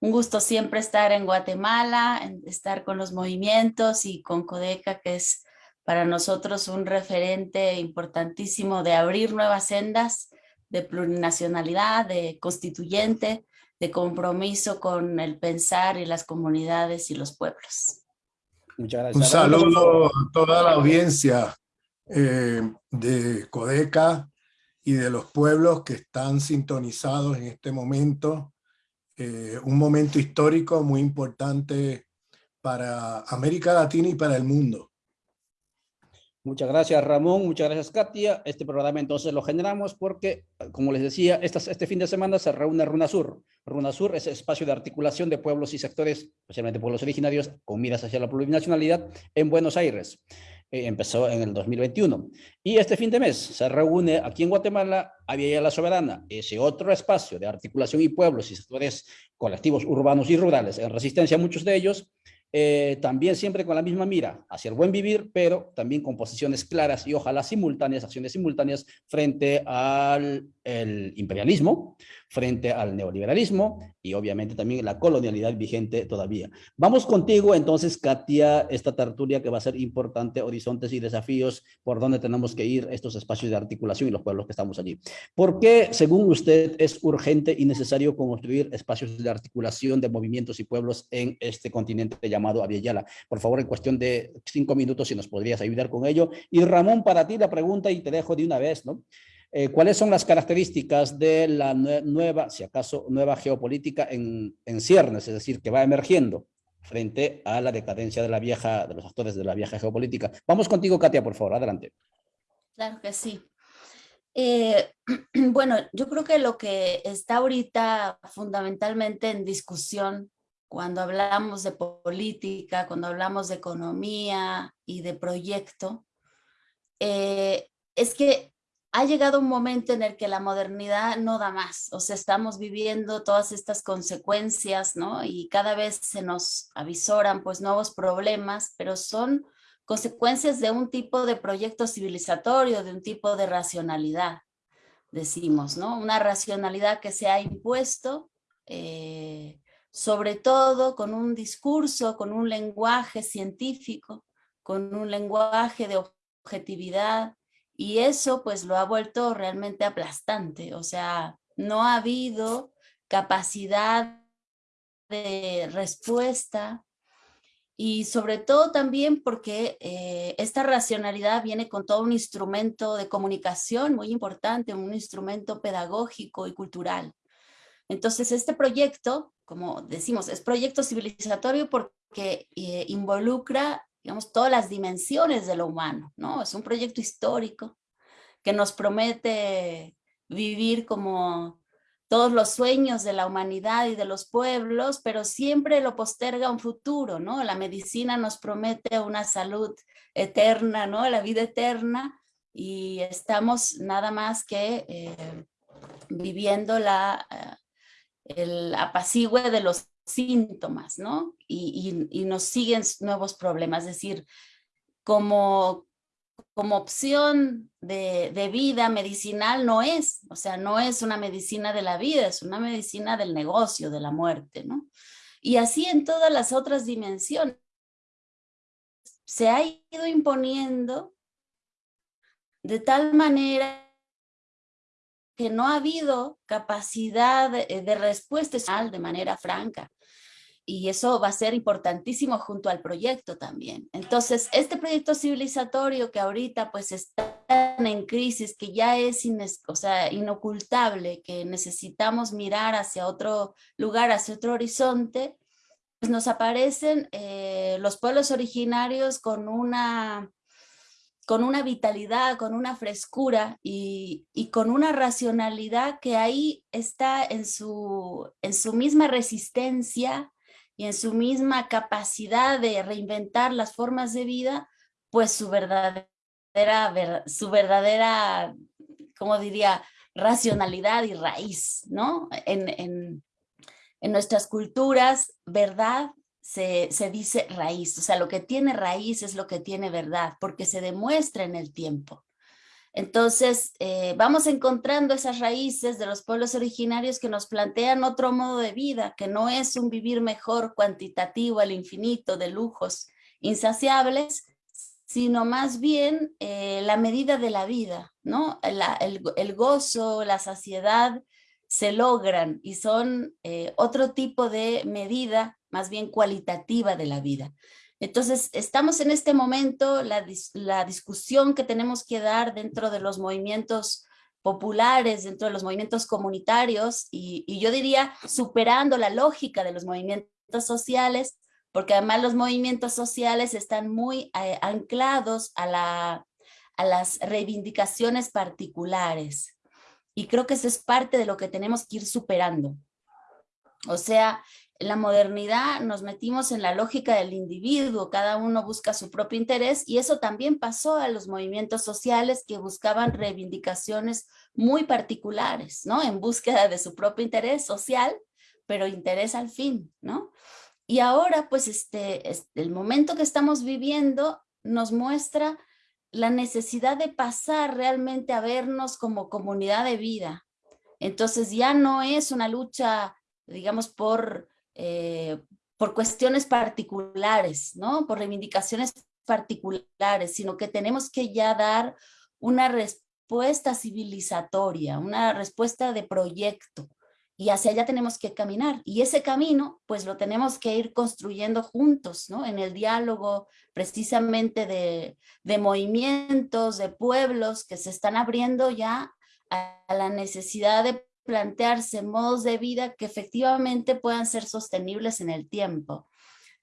un gusto siempre estar en Guatemala, estar con los movimientos y con Codeca, que es para nosotros un referente importantísimo de abrir nuevas sendas de plurinacionalidad, de constituyente, de compromiso con el pensar y las comunidades y los pueblos. Muchas gracias. Un saludo a toda la audiencia eh, de Codeca y de los pueblos que están sintonizados en este momento eh, un momento histórico muy importante para América Latina y para el mundo. Muchas gracias Ramón, muchas gracias Katia. Este programa entonces lo generamos porque, como les decía, este fin de semana se reúne RUNASUR. RUNASUR es espacio de articulación de pueblos y sectores, especialmente pueblos originarios, con miras hacia la plurinacionalidad en Buenos Aires. Eh, empezó en el 2021. Y este fin de mes se reúne aquí en Guatemala Avia La Soberana, ese otro espacio de articulación y pueblos y sectores colectivos urbanos y rurales en resistencia, muchos de ellos, eh, también siempre con la misma mira hacia el buen vivir, pero también con posiciones claras y ojalá simultáneas, acciones simultáneas frente al imperialismo, frente al neoliberalismo y obviamente también la colonialidad vigente todavía. Vamos contigo entonces, Katia, esta tertulia que va a ser importante, horizontes y desafíos, por dónde tenemos que ir estos espacios de articulación y los pueblos que estamos allí. ¿Por qué, según usted, es urgente y necesario construir espacios de articulación de movimientos y pueblos en este continente llamado Aviala? Por favor, en cuestión de cinco minutos, si nos podrías ayudar con ello. Y Ramón, para ti la pregunta y te dejo de una vez, ¿no? Eh, ¿Cuáles son las características de la nueva, si acaso, nueva geopolítica en, en ciernes, es decir, que va emergiendo frente a la decadencia de la vieja, de los actores de la vieja geopolítica? Vamos contigo, Katia, por favor, adelante. Claro que sí. Eh, bueno, yo creo que lo que está ahorita fundamentalmente en discusión cuando hablamos de política, cuando hablamos de economía y de proyecto, eh, es que ha llegado un momento en el que la modernidad no da más, o sea, estamos viviendo todas estas consecuencias, ¿no? Y cada vez se nos avisoran pues nuevos problemas, pero son consecuencias de un tipo de proyecto civilizatorio, de un tipo de racionalidad, decimos, ¿no? Una racionalidad que se ha impuesto, eh, sobre todo con un discurso, con un lenguaje científico, con un lenguaje de objetividad, y eso pues lo ha vuelto realmente aplastante, o sea, no ha habido capacidad de respuesta y sobre todo también porque eh, esta racionalidad viene con todo un instrumento de comunicación muy importante, un instrumento pedagógico y cultural. Entonces este proyecto, como decimos, es proyecto civilizatorio porque eh, involucra digamos, todas las dimensiones de lo humano, ¿no? Es un proyecto histórico que nos promete vivir como todos los sueños de la humanidad y de los pueblos, pero siempre lo posterga un futuro, ¿no? La medicina nos promete una salud eterna, ¿no? La vida eterna y estamos nada más que eh, viviendo la, eh, el apacigüe de los síntomas, ¿no? Y, nos siguen nuevos problemas, es decir, como, como opción de, de, vida medicinal no es, o sea, no es una medicina de la vida, es una medicina del negocio, de la muerte, ¿no? Y así en todas las otras dimensiones. Se ha ido imponiendo de tal manera que no ha habido capacidad de, de respuesta de manera franca y eso va a ser importantísimo junto al proyecto también. Entonces, este proyecto civilizatorio que ahorita pues está en crisis, que ya es o sea, inocultable, que necesitamos mirar hacia otro lugar, hacia otro horizonte, pues nos aparecen eh, los pueblos originarios con una con una vitalidad, con una frescura y, y, con una racionalidad que ahí está en su, en su misma resistencia y en su misma capacidad de reinventar las formas de vida, pues su verdadera, su verdadera, como diría, racionalidad y raíz, ¿no? En, nuestras culturas, verdad se, se, dice raíz, o sea, lo que tiene raíz es lo que tiene verdad, porque se demuestra en el tiempo. Entonces, eh, vamos encontrando esas raíces de los pueblos originarios que nos plantean otro modo de vida, que no es un vivir mejor cuantitativo al infinito de lujos insaciables, sino más bien eh, la medida de la vida, ¿no? el, gozo, la saciedad se logran y son eh, otro tipo de medida más bien cualitativa de la vida. Entonces, estamos en este momento, la, discusión que tenemos que dar dentro de los movimientos populares, dentro de los movimientos comunitarios, y, yo diría superando la lógica de los movimientos sociales, porque además los movimientos sociales están muy eh, anclados a, a las reivindicaciones particulares. Y creo que eso es parte de lo que tenemos que ir superando. O sea, la modernidad nos metimos en la lógica del individuo, cada uno busca su propio interés y eso también pasó a los movimientos sociales que buscaban reivindicaciones muy particulares, ¿no? En búsqueda de su propio interés social, pero interés al fin, ¿no? Y ahora, pues, este, el momento que estamos viviendo nos muestra la necesidad de pasar realmente a vernos como comunidad de vida. Entonces ya no es una lucha, digamos, por eh, por cuestiones particulares, ¿no? Por reivindicaciones particulares, sino que tenemos que ya dar una respuesta civilizatoria, una respuesta de proyecto, y hacia allá tenemos que caminar. Y ese camino, pues lo tenemos que ir construyendo juntos, ¿no? En el diálogo precisamente de, de movimientos, de pueblos que se están abriendo ya a la necesidad de plantearse modos de vida que efectivamente puedan ser sostenibles en el tiempo.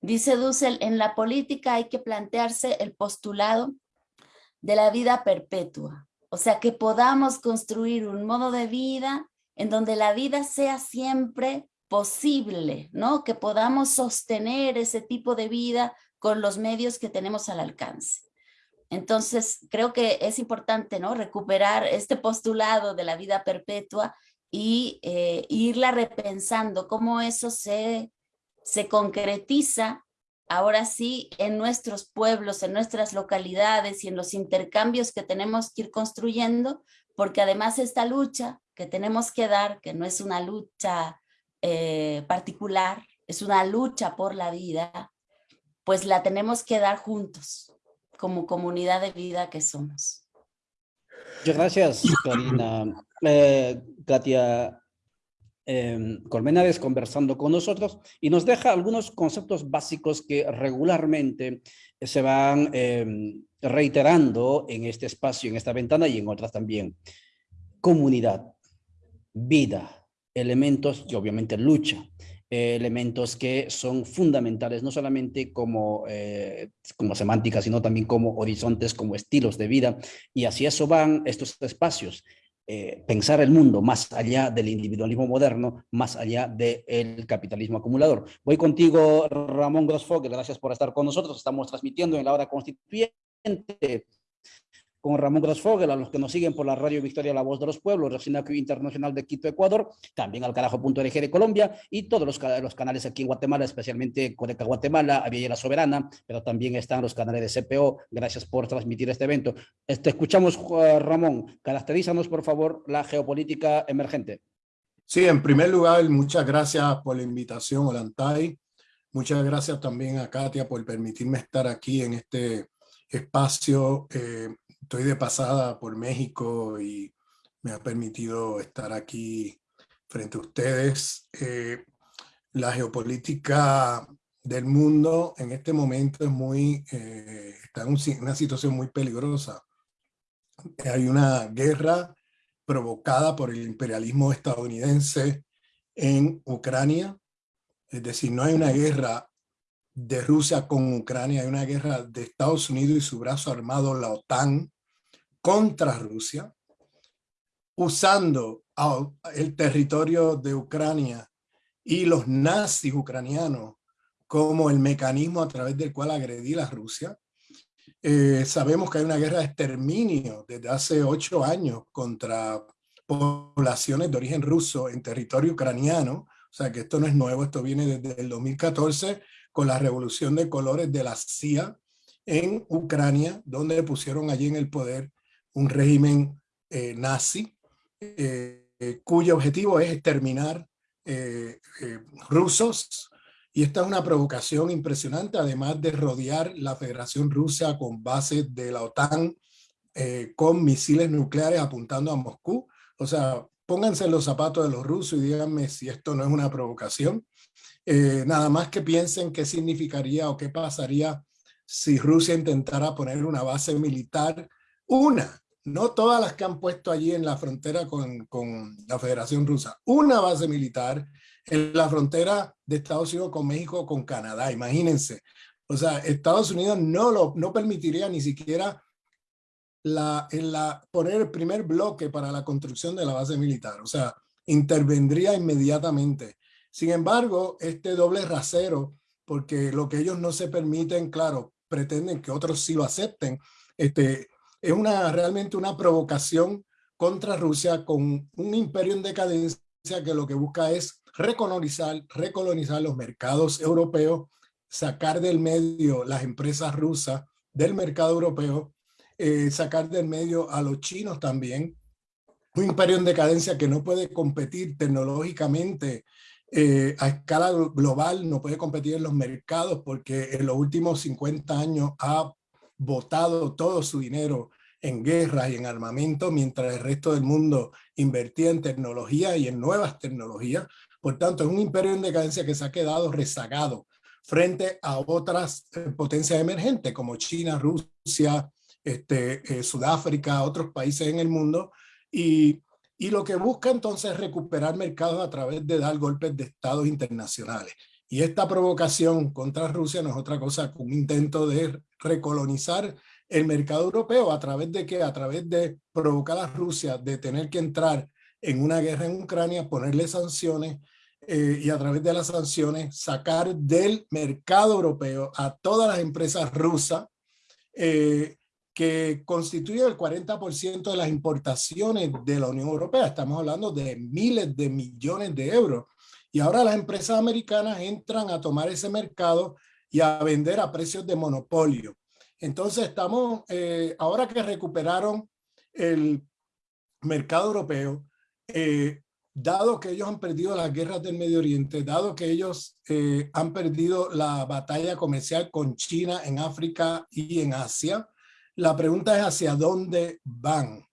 Dice Dussel, en la política hay que plantearse el postulado de la vida perpetua, o sea, que podamos construir un modo de vida en donde la vida sea siempre posible, ¿no? Que podamos sostener ese tipo de vida con los medios que tenemos al alcance. Entonces, creo que es importante, ¿no? Recuperar este postulado de la vida perpetua y eh, irla repensando, cómo eso se, se concretiza ahora sí en nuestros pueblos, en nuestras localidades y en los intercambios que tenemos que ir construyendo, porque además esta lucha que tenemos que dar, que no es una lucha eh, particular, es una lucha por la vida, pues la tenemos que dar juntos, como comunidad de vida que somos. Muchas gracias, Karina. Eh, Katia eh, Colmenares conversando con nosotros y nos deja algunos conceptos básicos que regularmente se van em, reiterando en este espacio, en esta ventana y en otras también. Comunidad, vida, elementos y obviamente lucha. elementos que son fundamentales, no solamente como, eh, como semántica, sino también como horizontes, como estilos de vida. Y así eso van estos espacios. Eh, pensar el mundo más allá del individualismo moderno, más allá del capitalismo acumulador. Voy contigo, Ramón Grosfogel, gracias por estar con nosotros. Estamos transmitiendo en la hora constituyente con Ramón Grosfogel, a los que nos siguen por la Radio Victoria La Voz de los Pueblos, Recinaccio Internacional de Quito, Ecuador, también al carajo.org de Colombia y todos los, los, canales aquí en Guatemala, especialmente Codeca Guatemala, Avia La Soberana, pero también están los canales de CPO. Gracias por transmitir este evento. Te escuchamos, Ramón. Caracterízanos, por favor, la geopolítica emergente. Sí, en primer lugar, muchas gracias por la invitación, Olantay. Muchas gracias también a Katia por permitirme estar aquí en este espacio eh, estoy de pasada por México y me ha permitido estar aquí frente a ustedes. Eh, la geopolítica del mundo en este momento es muy, eh, está en una situación muy peligrosa. Hay una guerra provocada por el imperialismo estadounidense en Ucrania. Es decir, no hay una guerra de Rusia con Ucrania, hay una guerra de Estados Unidos y su brazo armado, la OTAN, contra Rusia, usando el territorio de Ucrania y los nazis ucranianos como el mecanismo a través del cual agredir a Rusia. Eh, sabemos que hay una guerra de exterminio desde hace ocho años contra poblaciones de origen ruso en territorio ucraniano, o sea que esto no es nuevo, esto viene desde el 2014 con la revolución de colores de la CIA en Ucrania, donde pusieron allí en el poder un régimen nazi, cuyo objetivo es exterminar rusos, y esta es una provocación impresionante, además de rodear la Federación Rusa con bases de la OTAN, con misiles nucleares apuntando a Moscú. O sea, pónganse en los zapatos de los rusos y díganme si esto no es una provocación. Eh, nada más que piensen qué significaría o qué pasaría si Rusia intentara poner una base militar, una, no todas las que han puesto allí en la frontera con, con la Federación Rusa, una base militar en la frontera de Estados Unidos con México, con Canadá, imagínense. O sea, Estados Unidos no, lo, no permitiría ni siquiera la, en la, poner el primer bloque para la construcción de la base militar. O sea, intervendría inmediatamente. Sin embargo, este doble rasero, porque lo que ellos no se permiten, claro, pretenden que otros sí lo acepten, este, es una, realmente una provocación contra Rusia con un imperio en decadencia que lo que busca es recolonizar, recolonizar los mercados europeos, sacar del medio las empresas rusas del mercado europeo eh, sacar del medio a los chinos también. Un imperio en decadencia que no puede competir tecnológicamente eh, a escala global, no puede competir en los mercados porque en los últimos 50 años ha botado todo su dinero en guerras y en armamento, mientras el resto del mundo invertía en tecnología y en nuevas tecnologías. Por tanto, es un imperio en decadencia que se ha quedado rezagado frente a otras eh, potencias emergentes como China, Rusia, este, eh, Sudáfrica, otros países en el mundo, y, y lo que busca entonces es recuperar mercados a través de dar golpes de estados internacionales. Y esta provocación contra Rusia no es otra cosa que un intento de recolonizar el mercado europeo a través de que a través de provocar a Rusia de tener que entrar en una guerra en Ucrania, ponerle sanciones eh, y a través de las sanciones sacar del mercado europeo a todas las empresas rusas eh, que constituye el 40% de las importaciones de la Unión Europea. Estamos hablando de miles de millones de euros. Y ahora las empresas americanas entran a tomar ese mercado y a vender a precios de monopolio. Entonces estamos, eh, ahora que recuperaron el mercado europeo, eh, dado que ellos han perdido las guerras del Medio Oriente, dado que ellos eh, han perdido la batalla comercial con China en África y en Asia, la pregunta es hacia dónde van.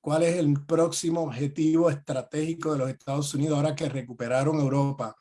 ¿Cuál es el próximo objetivo estratégico de los Estados Unidos ahora que recuperaron Europa?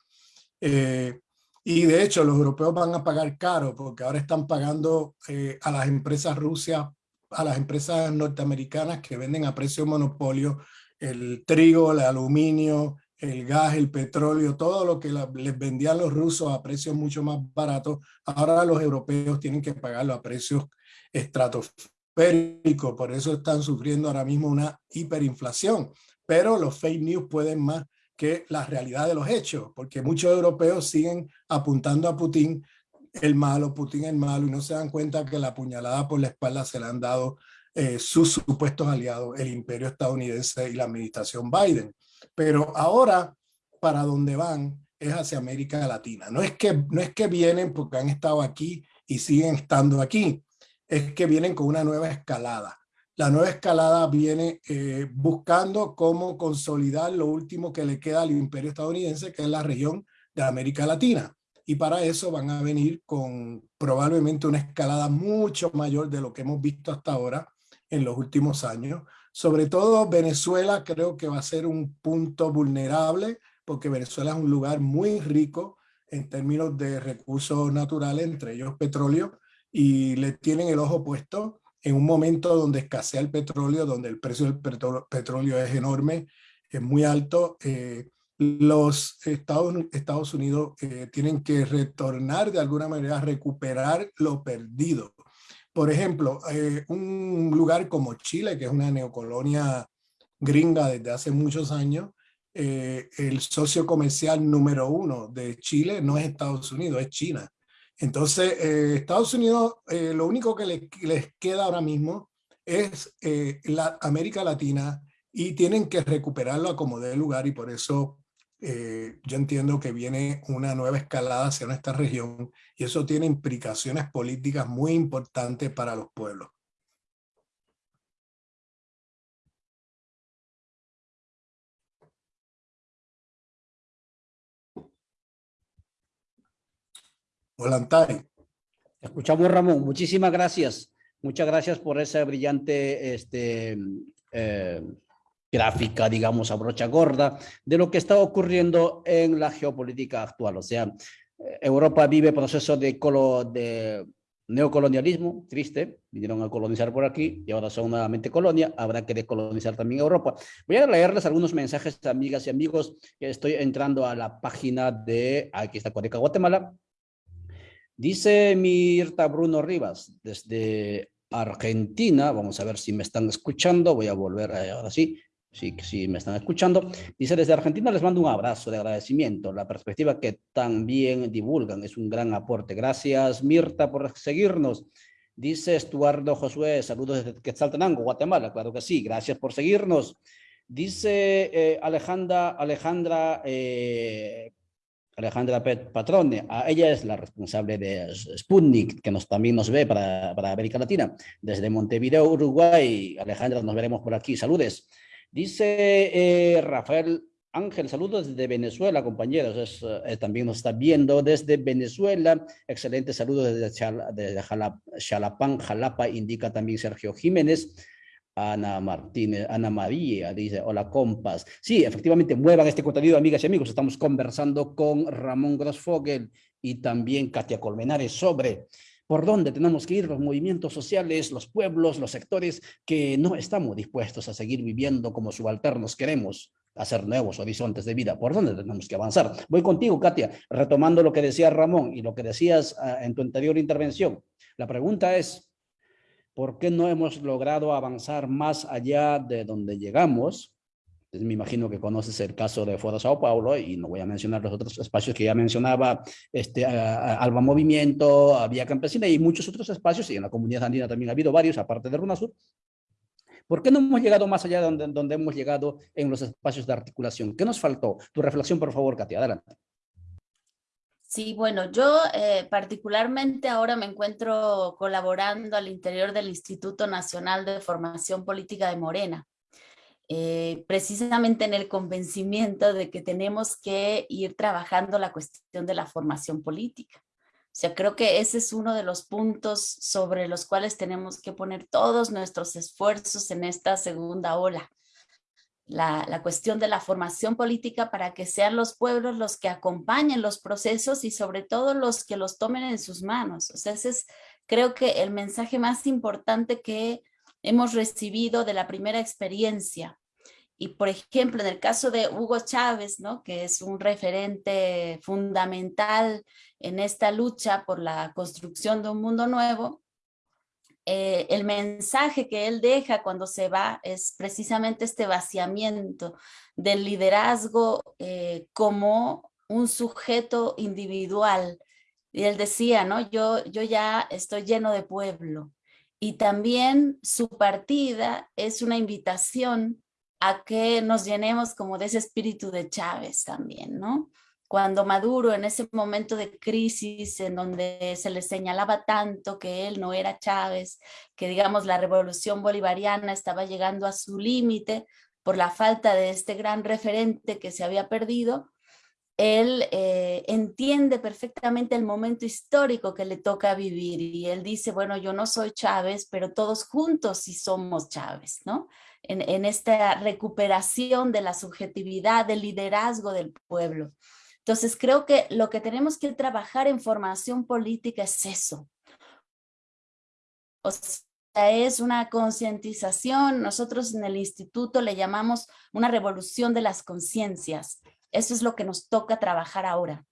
Y de hecho los europeos van a pagar caro porque ahora están pagando eh, a las empresas rusias, a las empresas norteamericanas que venden a precio monopolio el trigo, el aluminio, el gas, el petróleo, todo lo que les vendían los rusos a precios mucho más baratos, ahora los europeos tienen que pagarlo a precios estratosférico, por eso están sufriendo ahora mismo una hiperinflación. Pero los fake news pueden más que la realidad de los hechos, porque muchos europeos siguen apuntando a Putin el malo, Putin el malo, y no se dan cuenta que la puñalada por la espalda se la han dado eh, sus supuestos aliados, el imperio estadounidense y la administración Biden. Pero ahora, para dónde van es hacia América Latina. No es, que, no es que vienen porque han estado aquí y siguen estando aquí, es que vienen con una nueva escalada. La nueva escalada viene eh, buscando cómo consolidar lo último que le queda al imperio estadounidense, que es la región de América Latina. Y para eso van a venir con probablemente una escalada mucho mayor de lo que hemos visto hasta ahora en los últimos años. Sobre todo Venezuela creo que va a ser un punto vulnerable porque Venezuela es un lugar muy rico en términos de recursos naturales, entre ellos petróleo, y le tienen el ojo puesto en un momento donde escasea el petróleo, donde el precio del petróleo es enorme, es muy alto. Eh, los Estados, Unidos eh, tienen que retornar de alguna manera, recuperar lo perdido. Por ejemplo, eh, un lugar como Chile, que es una neocolonia gringa desde hace muchos años, el socio comercial número uno de Chile no es Estados Unidos, es China. Entonces, eh, Estados Unidos, eh, lo único que les queda ahora mismo es eh, la América Latina y tienen que recuperarlo a como dé lugar y por eso yo entiendo que viene una nueva escalada hacia nuestra región y eso tiene implicaciones políticas muy importantes para los pueblos. Volantay. Escuchamos, Ramón. Muchísimas gracias. Muchas gracias por esa brillante este, eh, gráfica, digamos, a brocha gorda, de lo que está ocurriendo en la geopolítica actual. O sea, Europa vive proceso de, colo, de neocolonialismo, triste, vinieron a colonizar por aquí y ahora son nuevamente colonia, habrá que decolonizar también Europa. Voy a leerles algunos mensajes, amigas y amigos, estoy entrando a la página de, aquí está Codeca Guatemala. Dice Mirta Bruno Rivas, desde Argentina, vamos a ver si me están escuchando, voy a volver, eh, ahora sí, sí, sí me están escuchando. Dice, desde Argentina les mando un abrazo de agradecimiento. La perspectiva que también divulgan es un gran aporte. Gracias, Mirta, por seguirnos. Dice Estuardo Josué, saludos desde Quetzaltenango, Guatemala. Claro que sí, gracias por seguirnos. Dice eh, Alejandra, Alejandra, eh, Alejandra Patrone, ella es la responsable de Sputnik, que nos, también nos ve para, para América Latina. Desde Montevideo, Uruguay, Alejandra, nos veremos por aquí. Saludes. Dice eh, Rafael Ángel, saludos desde Venezuela, compañeros. Eh, también nos está viendo desde Venezuela. Excelente saludos desde, Chalapán, Jalapa, indica también Sergio Jiménez. Ana Martínez, Ana María dice, hola compas. Sí, efectivamente, muevan este contenido, amigas y amigos. Estamos conversando con Ramón Grossfogel y también Katia Colmenares sobre por dónde tenemos que ir los movimientos sociales, los pueblos, los sectores que no estamos dispuestos a seguir viviendo como subalternos queremos hacer nuevos horizontes de vida. ¿Por dónde tenemos que avanzar? Voy contigo, Katia, retomando lo que decía Ramón y lo que decías ah, en tu anterior intervención. La pregunta es, ¿por qué no hemos logrado avanzar más allá de donde llegamos? me imagino que conoces el caso de Foro Sao Paulo y no voy a mencionar los otros espacios que ya mencionaba, este, Alba Movimiento, Vía Campesina y muchos otros espacios, y en la comunidad andina también ha habido varios, aparte de Runasur. ¿Por qué no hemos llegado más allá de donde, donde hemos llegado en los espacios de articulación? ¿Qué nos faltó? Tu reflexión, por favor, Katia, adelante. Sí, bueno, yo eh, particularmente ahora me encuentro colaborando al interior del Instituto Nacional de Formación Política de Morena. Eh, precisamente en el convencimiento de que tenemos que ir trabajando la cuestión de la formación política. O sea, creo que ese es uno de los puntos sobre los cuales tenemos que poner todos nuestros esfuerzos en esta segunda ola. La, la, cuestión de la formación política para que sean los pueblos los que acompañen los procesos y sobre todo los que los tomen en sus manos. O sea, ese es creo que el mensaje más importante que hemos recibido de la primera experiencia. Y por ejemplo, en el caso de Hugo Chávez, ¿no? que es un referente fundamental en esta lucha por la construcción de un mundo nuevo, eh, el mensaje que él deja cuando se va es precisamente este vaciamiento del liderazgo eh, como un sujeto individual. Y él decía, ¿no? Yo, yo ya estoy lleno de pueblo, y también su partida es una invitación a que nos llenemos como de ese espíritu de Chávez también, ¿no? Cuando Maduro en ese momento de crisis en donde se le señalaba tanto que él no era Chávez, que digamos la revolución bolivariana estaba llegando a su límite por la falta de este gran referente que se había perdido, él eh, entiende perfectamente el momento histórico que le toca vivir y él dice, bueno, yo no soy Chávez, pero todos juntos sí somos Chávez, ¿no? En, en esta recuperación de la subjetividad, del liderazgo del pueblo. Entonces creo que lo que tenemos que trabajar en formación política es eso. O sea, es una concientización, nosotros en el instituto le llamamos una revolución de las conciencias, eso es lo que nos toca trabajar ahora.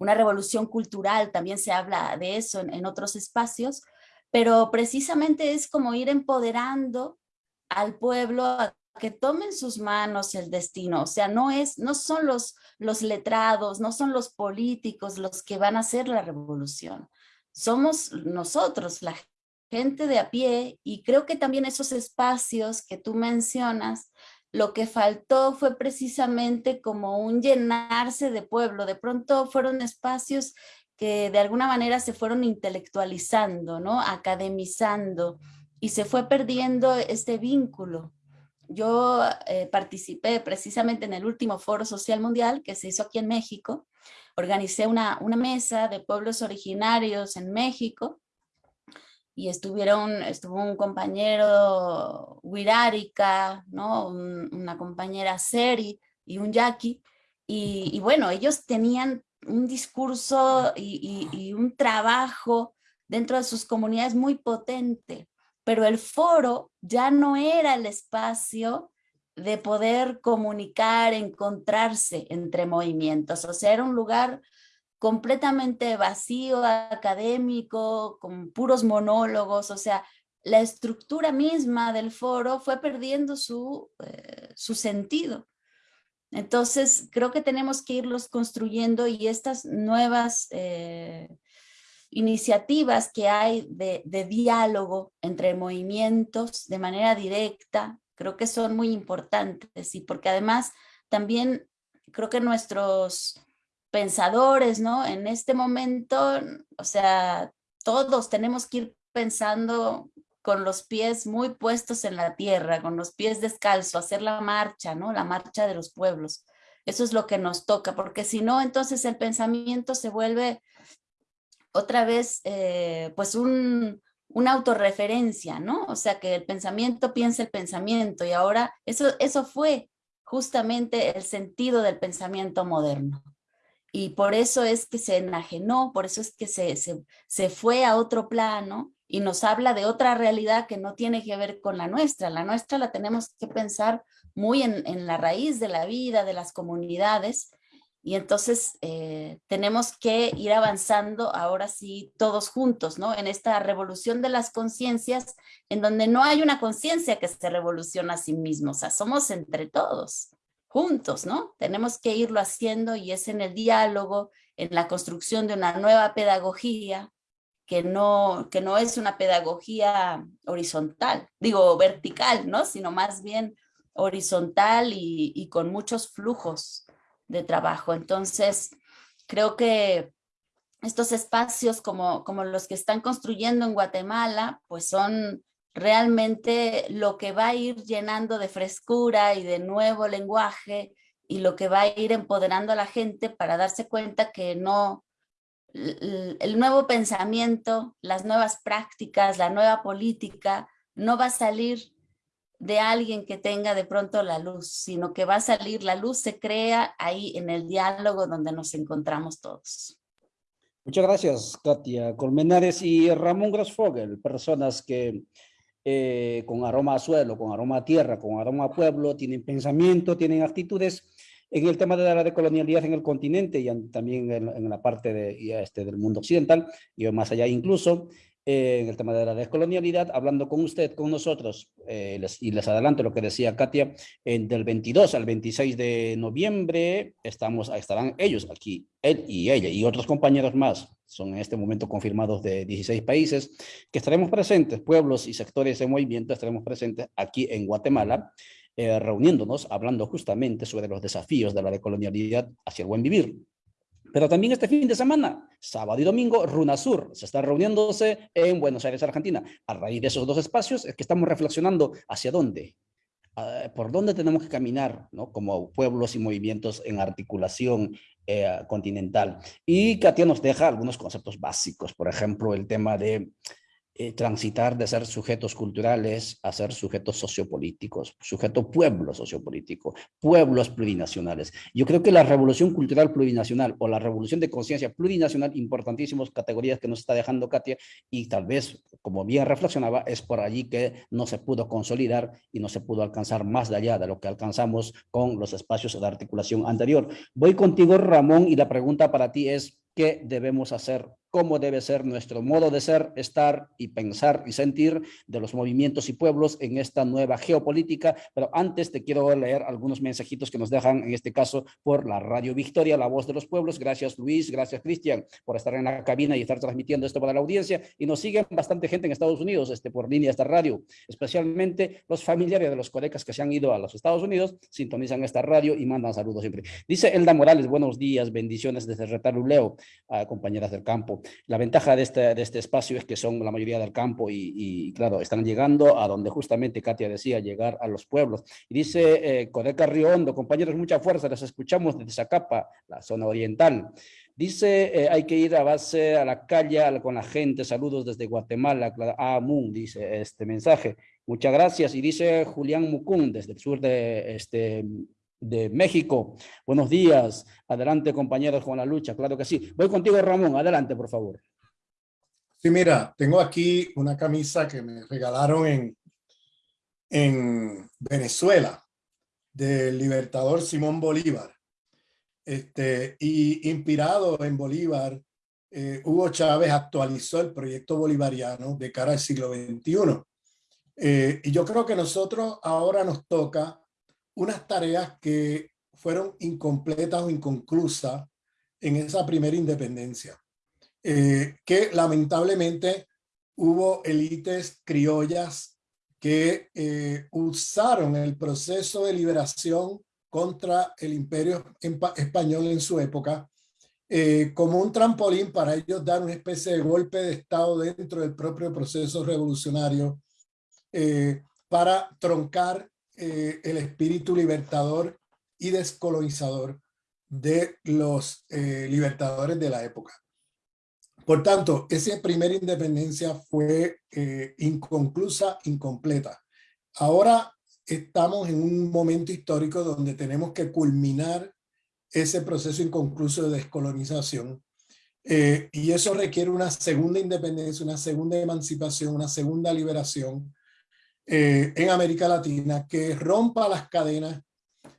Una revolución cultural, también se habla de eso en, otros espacios, pero precisamente es como ir empoderando al pueblo a que tomen sus manos el destino, o sea, no, es, no son los, los letrados, no son los políticos los que van a hacer la revolución, somos nosotros, la gente de a pie, y creo que también esos espacios que tú mencionas lo que faltó fue precisamente como un llenarse de pueblo. De pronto fueron espacios que de alguna manera se fueron intelectualizando, ¿no? academizando, y se fue perdiendo este vínculo. Yo eh, participé precisamente en el último Foro Social Mundial que se hizo aquí en México, organicé una, mesa de pueblos originarios en México y estuvieron, estuvo un compañero Wirarica, ¿no? una compañera Seri y un Yaqui, y, bueno, ellos tenían un discurso y, un trabajo dentro de sus comunidades muy potente, pero el foro ya no era el espacio de poder comunicar, encontrarse entre movimientos, o sea, era un lugar completamente vacío, académico, con puros monólogos, o sea, la estructura misma del foro fue perdiendo su, eh, su sentido. Entonces, creo que tenemos que irlos construyendo y estas nuevas eh, iniciativas que hay de, de, diálogo entre movimientos de manera directa, creo que son muy importantes y porque además también creo que nuestros pensadores, ¿no? En este momento, o sea, todos tenemos que ir pensando con los pies muy puestos en la tierra, con los pies descalzos, hacer la marcha, ¿no? La marcha de los pueblos. Eso es lo que nos toca, porque si no, entonces el pensamiento se vuelve otra vez, eh, pues un, una autorreferencia, ¿no? O sea, que el pensamiento piensa el pensamiento y ahora eso, eso fue justamente el sentido del pensamiento moderno y por eso es que se enajenó, por eso es que se, se, se, fue a otro plano y nos habla de otra realidad que no tiene que ver con la nuestra. La nuestra la tenemos que pensar muy en, en la raíz de la vida, de las comunidades, y entonces eh, tenemos que ir avanzando ahora sí todos juntos, ¿no? En esta revolución de las conciencias, en donde no hay una conciencia que se revoluciona a sí mismo, o sea, somos entre todos juntos, ¿no? Tenemos que irlo haciendo y es en el diálogo, en la construcción de una nueva pedagogía, que no, que no es una pedagogía horizontal, digo vertical, ¿no? Sino más bien horizontal y con muchos flujos de trabajo. Entonces, creo que estos espacios como, como los que están construyendo en Guatemala, pues son realmente lo que va a ir llenando de frescura y de nuevo lenguaje y lo que va a ir empoderando a la gente para darse cuenta que no, el nuevo pensamiento, las nuevas prácticas, la nueva política, no va a salir de alguien que tenga de pronto la luz, sino que va a salir, la luz se crea ahí en el diálogo donde nos encontramos todos. Muchas gracias, Katia Colmenares y Ramón Grasfogel, personas que eh, con aroma a suelo, con aroma a tierra, con aroma a pueblo, tienen pensamiento, tienen actitudes en el tema de la decolonialidad en el continente y también en, la parte de, este, del mundo occidental y más allá incluso, en el tema de la descolonialidad, hablando con usted, con nosotros, eh, y les adelanto lo que decía Katia, en, del 22 al 26 de noviembre estamos, estarán ellos aquí, él y ella, y otros compañeros más, son en este momento confirmados de 16 países, que estaremos presentes, pueblos y sectores de movimiento, estaremos presentes aquí en Guatemala, eh, reuniéndonos, hablando justamente sobre los desafíos de la decolonialidad hacia el buen vivir. Pero también este fin de semana, sábado y domingo, Runasur se está reuniéndose en Buenos Aires, Argentina. A raíz de esos dos espacios es que estamos reflexionando hacia dónde, ah, por dónde tenemos que caminar ¿no? como pueblos y movimientos en articulación eh, continental. Y Katia nos deja algunos conceptos básicos, por ejemplo, el tema de eh, transitar de ser sujetos culturales a ser sujetos sociopolíticos, sujeto pueblo sociopolítico, pueblos plurinacionales. Yo creo que la revolución cultural plurinacional o la revolución de conciencia plurinacional, importantísimas categorías que nos está dejando Katia, y tal vez, como bien reflexionaba, es por allí que no se pudo consolidar y no se pudo alcanzar más allá de lo que alcanzamos con los espacios de articulación anterior. Voy contigo, Ramón, y la pregunta para ti es, ¿qué debemos hacer cómo debe ser nuestro modo de ser, estar y pensar y sentir de los movimientos y pueblos en esta nueva geopolítica. Pero antes te quiero leer algunos mensajitos que nos dejan, en este caso, por la Radio Victoria, la voz de los pueblos. Gracias Luis, gracias Cristian por estar en la cabina y estar transmitiendo esto para la audiencia. Y nos siguen bastante gente en Estados Unidos este, por línea esta radio, especialmente los familiares de los colecas que se han ido a los Estados Unidos, sintonizan esta radio y mandan saludos siempre. Dice Elda Morales, buenos días, bendiciones desde Retaluleo, a compañeras del campo. La ventaja de este, de este espacio es que son la mayoría del campo y, claro, están llegando a donde justamente Katia decía, llegar a los pueblos. Y dice eh, Codeca Río Hondo, compañeros, mucha fuerza, les escuchamos desde Zacapa, la zona oriental. Dice, eh, hay que ir a base a la calle con la gente. Saludos desde Guatemala. Ah, Moon, dice este mensaje. Muchas gracias. Y dice Julián Mucún, desde el sur de, este, de México. Buenos días. Adelante, compañeros, con la lucha. Claro que sí. Voy contigo, Ramón. Adelante, por favor. Sí, mira, tengo aquí una camisa que me regalaron en, en Venezuela del libertador Simón Bolívar. Este, y inspirado en Bolívar, eh, Hugo Chávez actualizó el proyecto bolivariano de cara al siglo XXI. Eh, y yo creo que nosotros ahora nos toca unas tareas que fueron incompletas o inconclusas en esa primera independencia, eh, que lamentablemente hubo élites criollas que usaron el proceso de liberación contra el imperio español en su época, eh, como un trampolín para ellos dar una especie de golpe de Estado dentro del propio proceso revolucionario eh, para troncar eh, el espíritu libertador y descolonizador de los libertadores de la época. Por tanto, esa primera independencia fue inconclusa, incompleta. Ahora estamos en un momento histórico donde tenemos que culminar ese proceso inconcluso de descolonización. Eh, y eso requiere una segunda independencia, una segunda emancipación, una segunda liberación eh, en América Latina que rompa las cadenas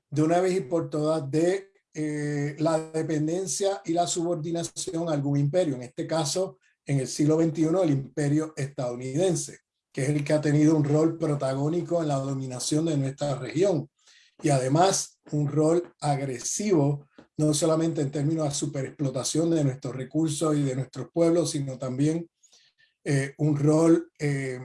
de una vez y por todas de eh, la dependencia y la subordinación a algún imperio, en este caso en el siglo XXI el imperio estadounidense que es el que ha tenido un rol protagónico en la dominación de nuestra región y además un rol agresivo, no solamente en términos de superexplotación de nuestros recursos y de nuestros pueblos, sino también eh, un rol eh,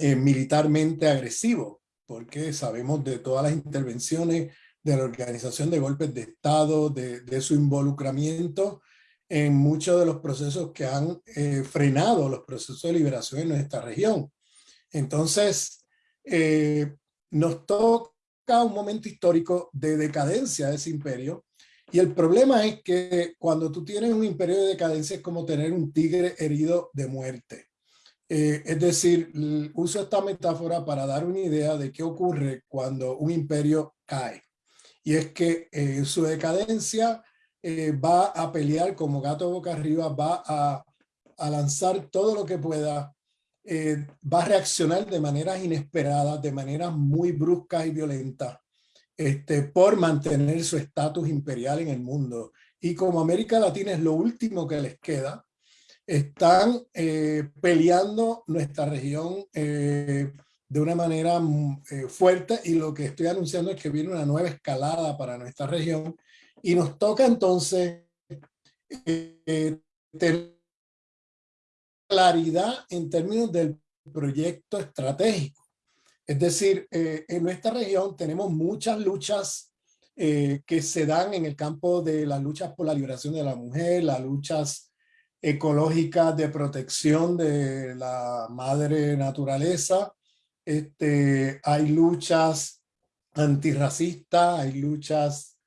eh, militarmente agresivo, porque sabemos de todas las intervenciones de la organización de golpes de Estado, de, su involucramiento en muchos de los procesos que han eh, frenado los procesos de liberación en nuestra región. Entonces, eh, nos toca un momento histórico de decadencia de ese imperio y el problema es que cuando tú tienes un imperio de decadencia es como tener un tigre herido de muerte. Eh, es decir, uso esta metáfora para dar una idea de qué ocurre cuando un imperio cae. Y es que su decadencia eh, va a pelear como gato boca arriba, va a, a lanzar todo lo que pueda, eh, va a reaccionar de maneras inesperadas, de maneras muy bruscas y violentas, este, por mantener su estatus imperial en el mundo. Y como América Latina es lo último que les queda, están eh, peleando nuestra región de una manera mm, fuerte y lo que estoy anunciando es que viene una nueva escalada para nuestra región y nos toca entonces eh, tener claridad en términos del proyecto estratégico. Es decir, eh, en nuestra región tenemos muchas luchas eh, que se dan en el campo de las luchas por la liberación de la mujer, las luchas ecológicas de protección de la madre naturaleza. Este, hay luchas antirracistas, hay luchas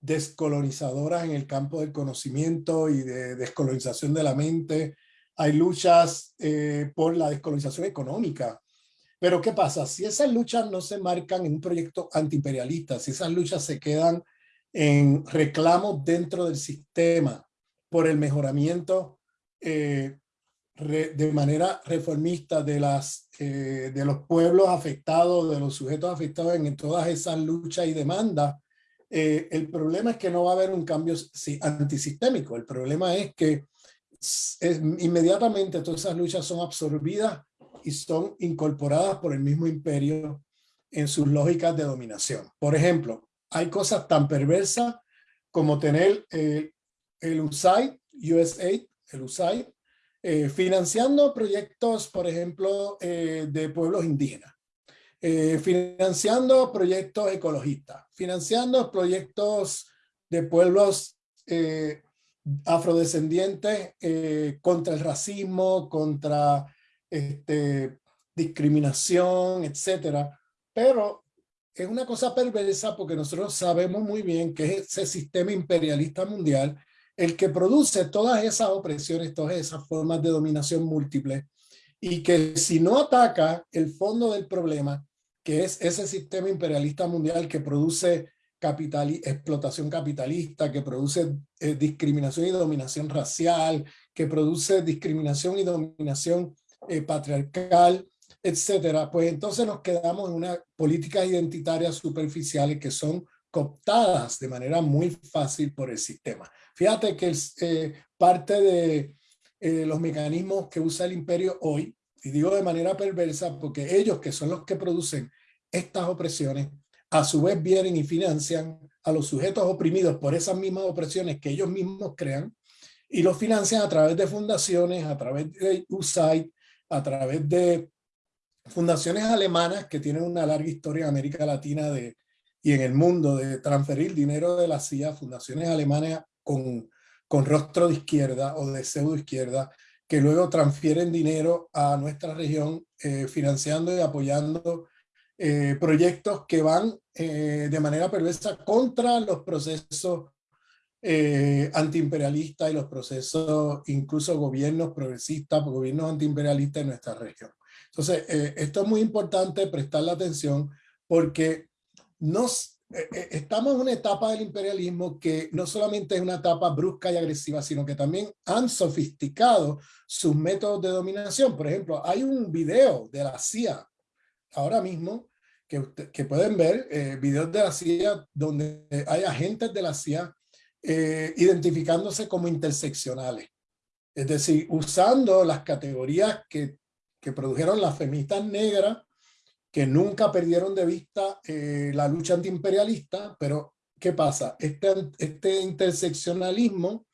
descolonizadoras en el campo del conocimiento y de descolonización de la mente. Hay luchas eh, por la descolonización económica. Pero ¿qué pasa? Si esas luchas no se marcan en un proyecto antiimperialista, si esas luchas se quedan en reclamos dentro del sistema por el mejoramiento eh, de manera reformista de, las, eh, de los pueblos afectados, de los sujetos afectados en todas esas luchas y demandas, eh, el problema es que no va a haber un cambio antisistémico. El problema es que inmediatamente todas esas luchas son absorbidas y son incorporadas por el mismo imperio en sus lógicas de dominación. Por ejemplo, hay cosas tan perversas como tener eh, el USAID, USAID, el USAID, eh, financiando proyectos, por ejemplo, de pueblos indígenas. Eh, financiando proyectos ecologistas, financiando proyectos de pueblos eh, afrodescendientes eh, contra el racismo, contra este, discriminación, etcétera. Pero es una cosa perversa porque nosotros sabemos muy bien que es ese sistema imperialista mundial el que produce todas esas opresiones, todas esas formas de dominación múltiples y que si no ataca el fondo del problema, que es ese sistema imperialista mundial que produce capital, explotación capitalista, que produce eh, discriminación y dominación racial, que produce discriminación y dominación eh, patriarcal, etcétera, pues entonces nos quedamos en unas políticas identitarias superficiales que son cooptadas de manera muy fácil por el sistema. Fíjate que eh, parte de eh, los mecanismos que usa el imperio hoy, y digo de manera perversa porque ellos que son los que producen estas opresiones, a su vez vienen y financian a los sujetos oprimidos por esas mismas opresiones que ellos mismos crean y los financian a través de fundaciones, a través de USAID, a través de fundaciones alemanas que tienen una larga historia en América Latina de, y en el mundo de transferir dinero de la CIA, fundaciones alemanas con, con rostro de izquierda o de pseudo izquierda, que luego transfieren dinero a nuestra región eh, financiando y apoyando eh, proyectos que van eh, de manera perversa contra los procesos antiimperialistas y los procesos, incluso gobiernos progresistas, gobiernos antiimperialistas en nuestra región. Entonces, eh, esto es muy importante prestarle atención porque nos, eh, eh, estamos en una etapa del imperialismo que no solamente es una etapa brusca y agresiva, sino que también han sofisticado sus métodos de dominación. Por ejemplo, hay un video de la CIA ahora mismo que, pueden ver, videos de la CIA donde hay agentes de la CIA identificándose como interseccionales. Es decir, usando las categorías que que produjeron las feministas negras, que nunca perdieron de vista eh, la lucha antiimperialista, pero ¿qué pasa? Este, este interseccionalismo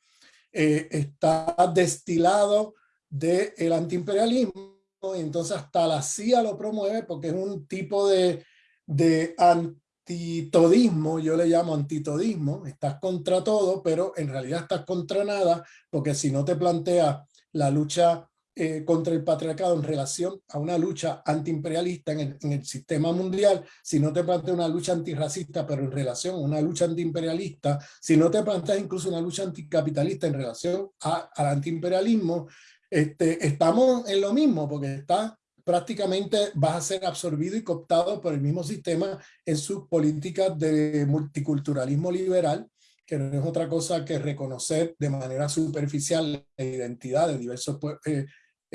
eh, está destilado del el antiimperialismo, y entonces hasta la CIA lo promueve porque es un tipo de, de antitodismo, yo le llamo antitodismo, estás contra todo, pero en realidad estás contra nada, porque si no te planteas la lucha eh, contra el patriarcado en relación a una lucha antiimperialista en el, en el sistema mundial, si no te planteas una lucha antirracista, pero en relación a una lucha antiimperialista, si no te planteas incluso una lucha anticapitalista en relación a, al antiimperialismo, este, estamos en lo mismo, porque está prácticamente vas a ser absorbido y cooptado por el mismo sistema en sus políticas de multiculturalismo liberal, que no es otra cosa que reconocer de manera superficial la identidad de diversos eh,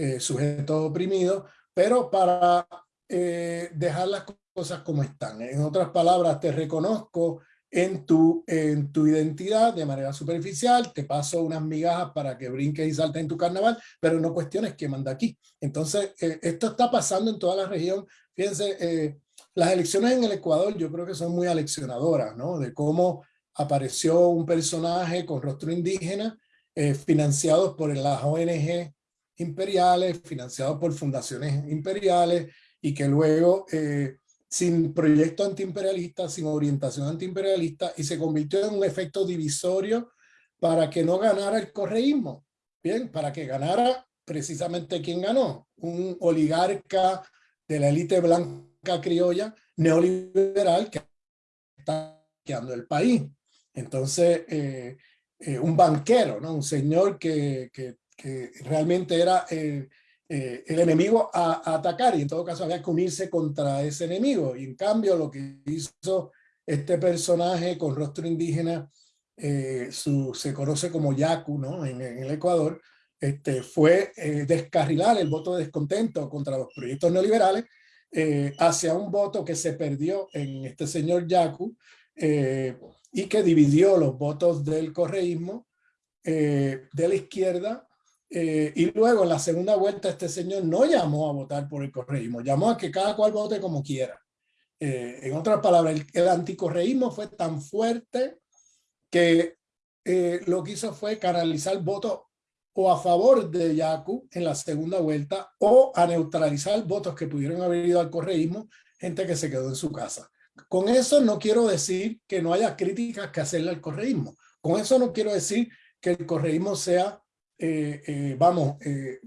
eh, sujetos oprimidos, pero para eh, dejar las cosas como están. En otras palabras, te reconozco en tu, en tu identidad de manera superficial, te paso unas migajas para que brinques y saltes en tu carnaval, pero no cuestiones que manda aquí. Entonces, eh, esto está pasando en toda la región. Fíjense, las elecciones en el Ecuador yo creo que son muy aleccionadoras, ¿no? De cómo apareció un personaje con rostro indígena, financiados por las ONG imperiales, financiados por fundaciones imperiales y que luego eh, sin proyecto antiimperialista, sin orientación antiimperialista y se convirtió en un efecto divisorio para que no ganara el correísmo. Bien, para que ganara precisamente quien ganó, un oligarca de la élite blanca criolla neoliberal que está quedando el país. Entonces, eh, eh, un banquero, ¿no? un señor que, que que realmente era eh, eh, el enemigo a, atacar y en todo caso había que unirse contra ese enemigo. Y en cambio lo que hizo este personaje con rostro indígena, eh, su, se conoce como Yaku ¿no? en, el Ecuador, este, fue descarrilar el voto de descontento contra los proyectos neoliberales hacia un voto que se perdió en este señor Yaku y que dividió los votos del correísmo de la izquierda eh, y luego en la segunda vuelta este señor no llamó a votar por el correísmo, llamó a que cada cual vote como quiera. Eh, en otras palabras, el, el, anticorreísmo fue tan fuerte que eh, lo que hizo fue canalizar votos o a favor de Yacu en la segunda vuelta o a neutralizar votos que pudieron haber ido al correísmo, gente que se quedó en su casa. Con eso no quiero decir que no haya críticas que hacerle al correísmo. Con eso no quiero decir que el correísmo sea, eh, eh, vamos,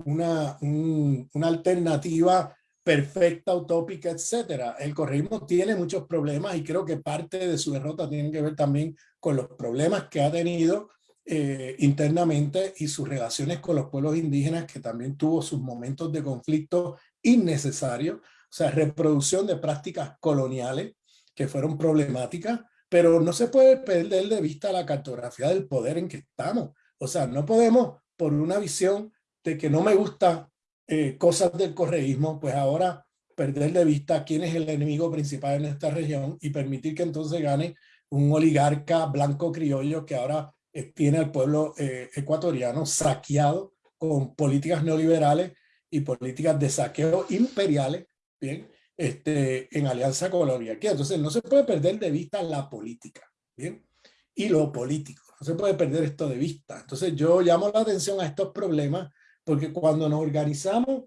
una, una alternativa perfecta, utópica, etcétera. El correísmo tiene muchos problemas y creo que parte de su derrota tiene que ver también con los problemas que ha tenido eh, internamente y sus relaciones con los pueblos indígenas, que también tuvo sus momentos de conflicto innecesarios, o sea, reproducción de prácticas coloniales que fueron problemáticas, pero no se puede perder de vista la cartografía del poder en que estamos. O sea, no podemos, por una visión de que no me gusta eh, cosas del correísmo, pues ahora perder de vista quién es el enemigo principal en esta región y permitir que entonces gane un oligarca blanco criollo que ahora eh, tiene al pueblo eh, ecuatoriano saqueado con políticas neoliberales y políticas de saqueo imperiales, bien, este, en alianza con la oligarquía. Entonces no se puede perder de vista la política, bien, y lo político. No se puede perder esto de vista. Entonces yo llamo la atención a estos problemas porque cuando nos organizamos,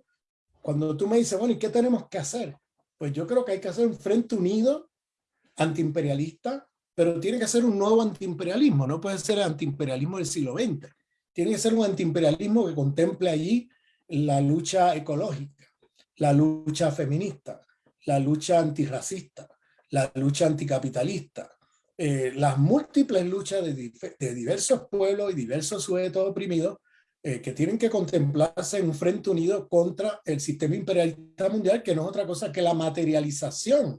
cuando tú me dices, bueno, ¿y qué tenemos que hacer? Pues yo creo que hay que hacer un frente unido antiimperialista, pero tiene que ser un nuevo antiimperialismo, no puede ser el antiimperialismo del siglo XX. Tiene que ser un antiimperialismo que contemple allí la lucha ecológica, la lucha feminista, la lucha antirracista, la lucha anticapitalista, eh, las múltiples luchas de, diversos pueblos y diversos sujetos oprimidos eh, que tienen que contemplarse en un frente unido contra el sistema imperialista mundial, que no es otra cosa que la materialización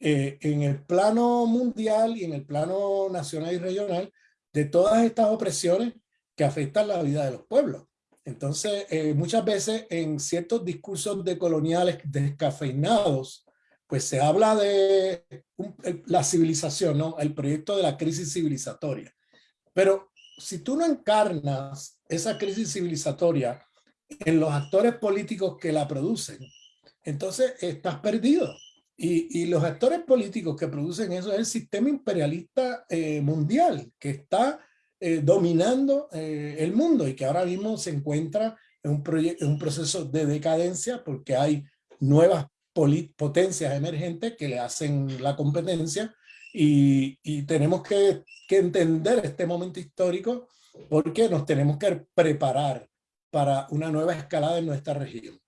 eh, en el plano mundial y en el plano nacional y regional de todas estas opresiones que afectan la vida de los pueblos. Entonces, muchas veces en ciertos discursos de coloniales descafeinados, pues se habla de la civilización, ¿no? el proyecto de la crisis civilizatoria. Pero si tú no encarnas esa crisis civilizatoria en los actores políticos que la producen, entonces estás perdido. Y, los actores políticos que producen eso es el sistema imperialista eh, mundial que está eh, dominando eh, el mundo y que ahora mismo se encuentra en un, en un proceso de decadencia porque hay nuevas potencias emergentes que le hacen la competencia y, tenemos que, entender este momento histórico porque nos tenemos que preparar para una nueva escalada en nuestra región.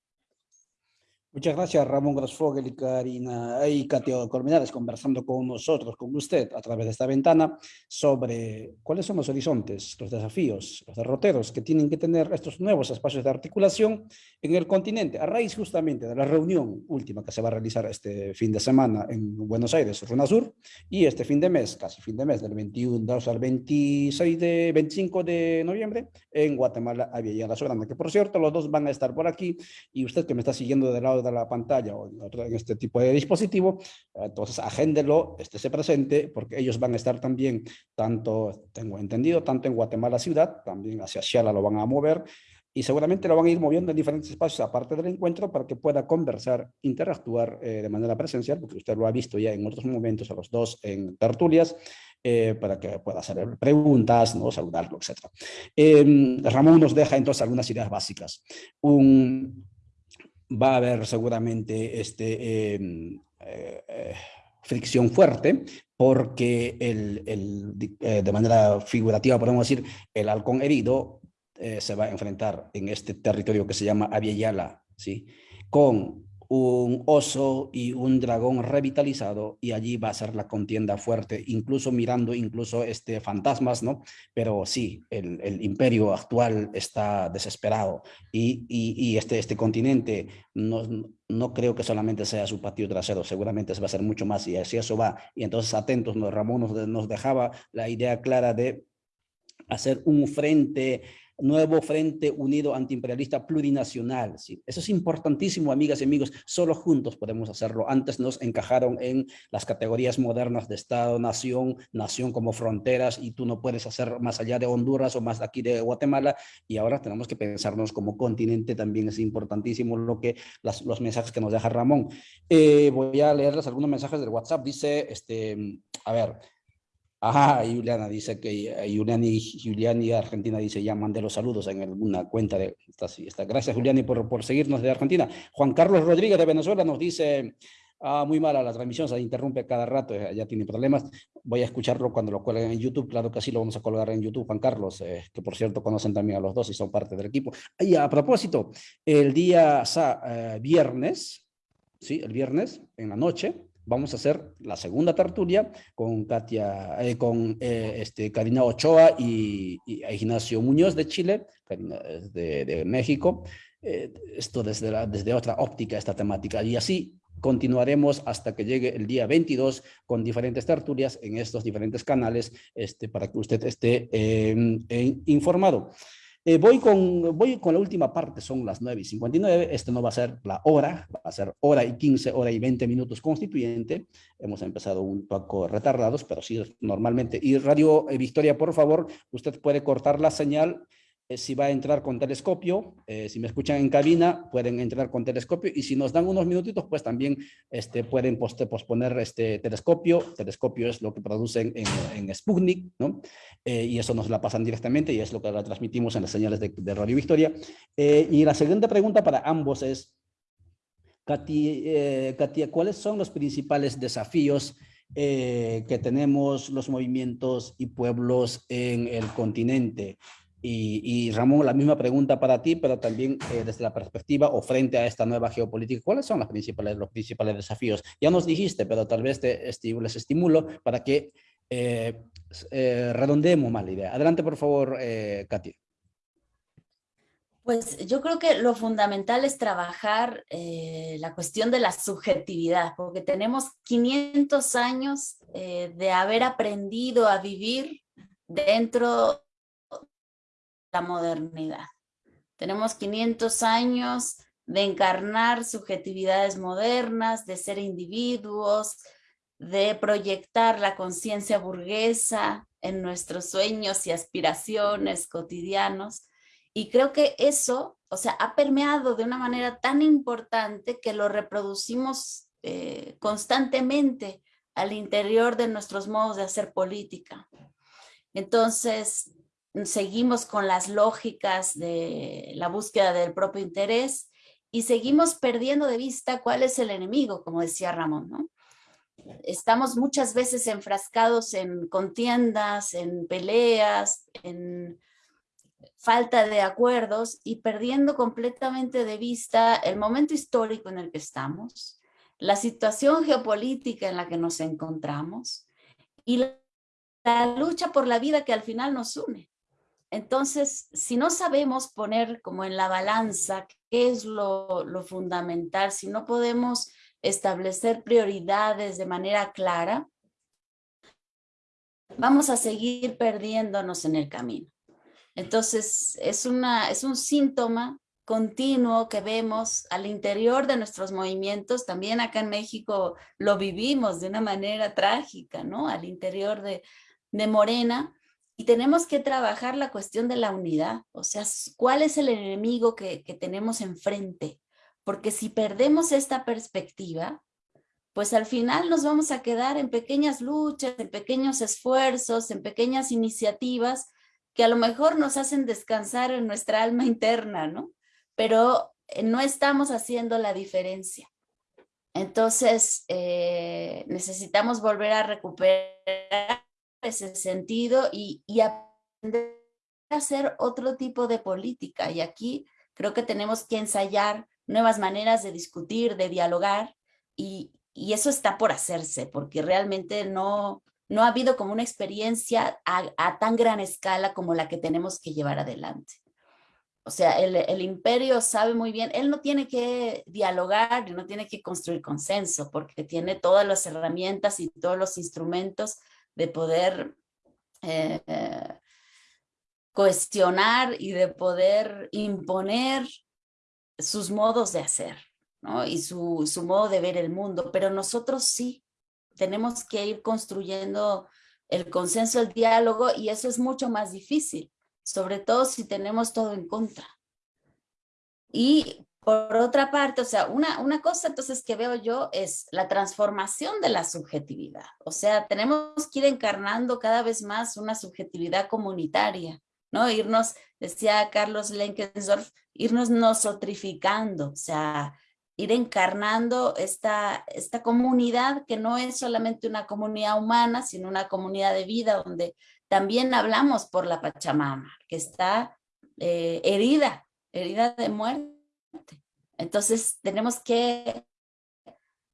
Muchas gracias Ramón Grosfogel y Karina. Y Katia Colmenares conversando con nosotros, con usted a través de esta ventana sobre cuáles son los horizontes, los desafíos, los derroteros que tienen que tener estos nuevos espacios de articulación en el continente a raíz justamente de la reunión última que se va a realizar este fin de semana en Buenos Aires, Sur y este fin de mes, casi fin de mes del 21 al 26 de 25 de noviembre en Guatemala, la Soberana, que por cierto los dos van a estar por aquí y usted que me está siguiendo del lado de la pantalla o en este tipo de dispositivo, entonces agéndelo, estése presente, porque ellos van a estar también, tanto, tengo entendido, tanto en Guatemala ciudad, también hacia Xala lo van a mover, y seguramente lo van a ir moviendo en diferentes espacios aparte del encuentro para que pueda conversar, interactuar eh, de manera presencial, porque usted lo ha visto ya en otros momentos a los dos en tertulias, eh, para que pueda hacer preguntas, ¿no? saludarlo, etc. Em, Ramón nos deja entonces algunas ideas básicas. Un, va a haber seguramente este, em, eh, eh, fricción fuerte porque el, el, eh, de manera figurativa podemos decir el halcón herido se va a enfrentar en este territorio que se llama Aviala, ¿sí? con un oso y un dragón revitalizado y allí va a ser la contienda fuerte, incluso mirando incluso este fantasmas, ¿no? Pero sí, el, el imperio actual está desesperado y, y, este, este continente no, no creo que solamente sea su patio trasero, seguramente va a ser mucho más y así eso va. Y entonces atentos, Ramón nos, nos dejaba la idea clara de hacer un frente nuevo Frente Unido Antiimperialista Plurinacional. ¿sí? Eso es importantísimo, amigas y amigos. Solo juntos podemos hacerlo. Antes nos encajaron en las categorías modernas de Estado, nación, nación como fronteras, y tú no puedes hacer más allá de Honduras o más aquí de Guatemala, y ahora tenemos que pensarnos como continente. También es importantísimo lo que los mensajes que nos deja Ramón. Eh, voy a leerles algunos mensajes del WhatsApp. Dice, este, a ver, Ajá, Juliana dice que eh, Juliani, Juliani Argentina dice ya mandé los saludos en alguna cuenta de esta, esta. Gracias Juliani por, por seguirnos de Argentina. Juan Carlos Rodríguez de Venezuela nos dice Ah, muy mala la transmisión, se interrumpe cada rato, ya tiene problemas. Voy a escucharlo cuando lo cuelguen en YouTube, claro que sí lo vamos a colgar en YouTube, Juan Carlos, eh, que por cierto conocen también a los dos y son parte del equipo. Y a propósito, el día eh, viernes, sí, el viernes en la noche, vamos a hacer la segunda tertulia con Katia, eh, con este, Karina Ochoa y, Ignacio Muñoz de Chile, Karina de, de México, esto desde, la, desde otra óptica, esta temática. Y así continuaremos hasta que llegue el día 22 con diferentes tertulias en estos diferentes canales este, para que usted esté em, informado. Eh, voy, con, voy con la última parte, son las 9 y 59, este no va a ser la hora, va a ser hora y 15, hora y 20 minutos constituyente, hemos empezado un poco retardados, pero sí normalmente. Y Radio eh, Victoria, por favor, usted puede cortar la señal eh, si va a entrar con telescopio, eh, si me escuchan en cabina, pueden entrar con telescopio y si nos dan unos minutitos, pues también este, pueden posponer este telescopio. Telescopio es lo que producen en, en Sputnik, ¿no? Eh, y eso nos la pasan directamente y es lo que la transmitimos en las señales de, Radio Victoria. y la siguiente pregunta para ambos es, Katia, ¿cuáles son los principales desafíos que tenemos los movimientos y pueblos en el continente? Y, Ramón, la misma pregunta para ti, pero también eh, desde la perspectiva o frente a esta nueva geopolítica, ¿cuáles son las principales, los principales desafíos? Ya nos dijiste, pero tal vez te les estimulo para que eh, eh, redondeemos más la idea. Adelante, por favor, Katy. Pues yo creo que lo fundamental es trabajar la cuestión de la subjetividad, porque tenemos 500 años de haber aprendido a vivir dentro la modernidad. Tenemos 500 años de encarnar subjetividades modernas, de ser individuos, de proyectar la conciencia burguesa en nuestros sueños y aspiraciones cotidianos. Y creo que eso, o sea, ha permeado de una manera tan importante que lo reproducimos eh, constantemente al interior de nuestros modos de hacer política. Entonces, seguimos con las lógicas de la búsqueda del propio interés y seguimos perdiendo de vista cuál es el enemigo, como decía Ramón. Estamos muchas veces enfrascados en contiendas, en peleas, en falta de acuerdos y perdiendo completamente de vista el momento histórico en el que estamos, la situación geopolítica en la que nos encontramos y la lucha por la vida que al final nos une. Entonces, si no sabemos poner como en la balanza qué es lo, fundamental, si no podemos establecer prioridades de manera clara, vamos a seguir perdiéndonos en el camino. Entonces, es, una, es un síntoma continuo que vemos al interior de nuestros movimientos, también acá en México lo vivimos de una manera trágica, ¿no? Al interior de, de Morena, y tenemos que trabajar la cuestión de la unidad, o sea, ¿cuál es el enemigo que, tenemos enfrente? Porque si perdemos esta perspectiva, pues al final nos vamos a quedar en pequeñas luchas, en pequeños esfuerzos, en pequeñas iniciativas que a lo mejor nos hacen descansar en nuestra alma interna, ¿no? Pero eh, no estamos haciendo la diferencia. Entonces, eh, necesitamos volver a recuperar ese sentido y, aprender a hacer otro tipo de política. Y aquí creo que tenemos que ensayar nuevas maneras de discutir, de dialogar, y, eso está por hacerse, porque realmente no, no ha habido como una experiencia a, tan gran escala como la que tenemos que llevar adelante. O sea, el, el, imperio sabe muy bien, él no tiene que dialogar, no tiene que construir consenso, porque tiene todas las herramientas y todos los instrumentos de poder eh, cuestionar y de poder imponer sus modos de hacer ¿no? y su, su modo de ver el mundo, pero nosotros sí tenemos que ir construyendo el consenso, el diálogo, y eso es mucho más difícil, sobre todo si tenemos todo en contra. Y por otra parte, o sea, una, una cosa entonces que veo yo es la transformación de la subjetividad. O sea, tenemos que ir encarnando cada vez más una subjetividad comunitaria, ¿no? Irnos, decía Carlos Lenkensdorf, irnos nosotrificando, o sea, ir encarnando esta, esta comunidad que no es solamente una comunidad humana, sino una comunidad de vida donde también hablamos por la Pachamama, que está eh, herida, herida de muerte. Entonces tenemos que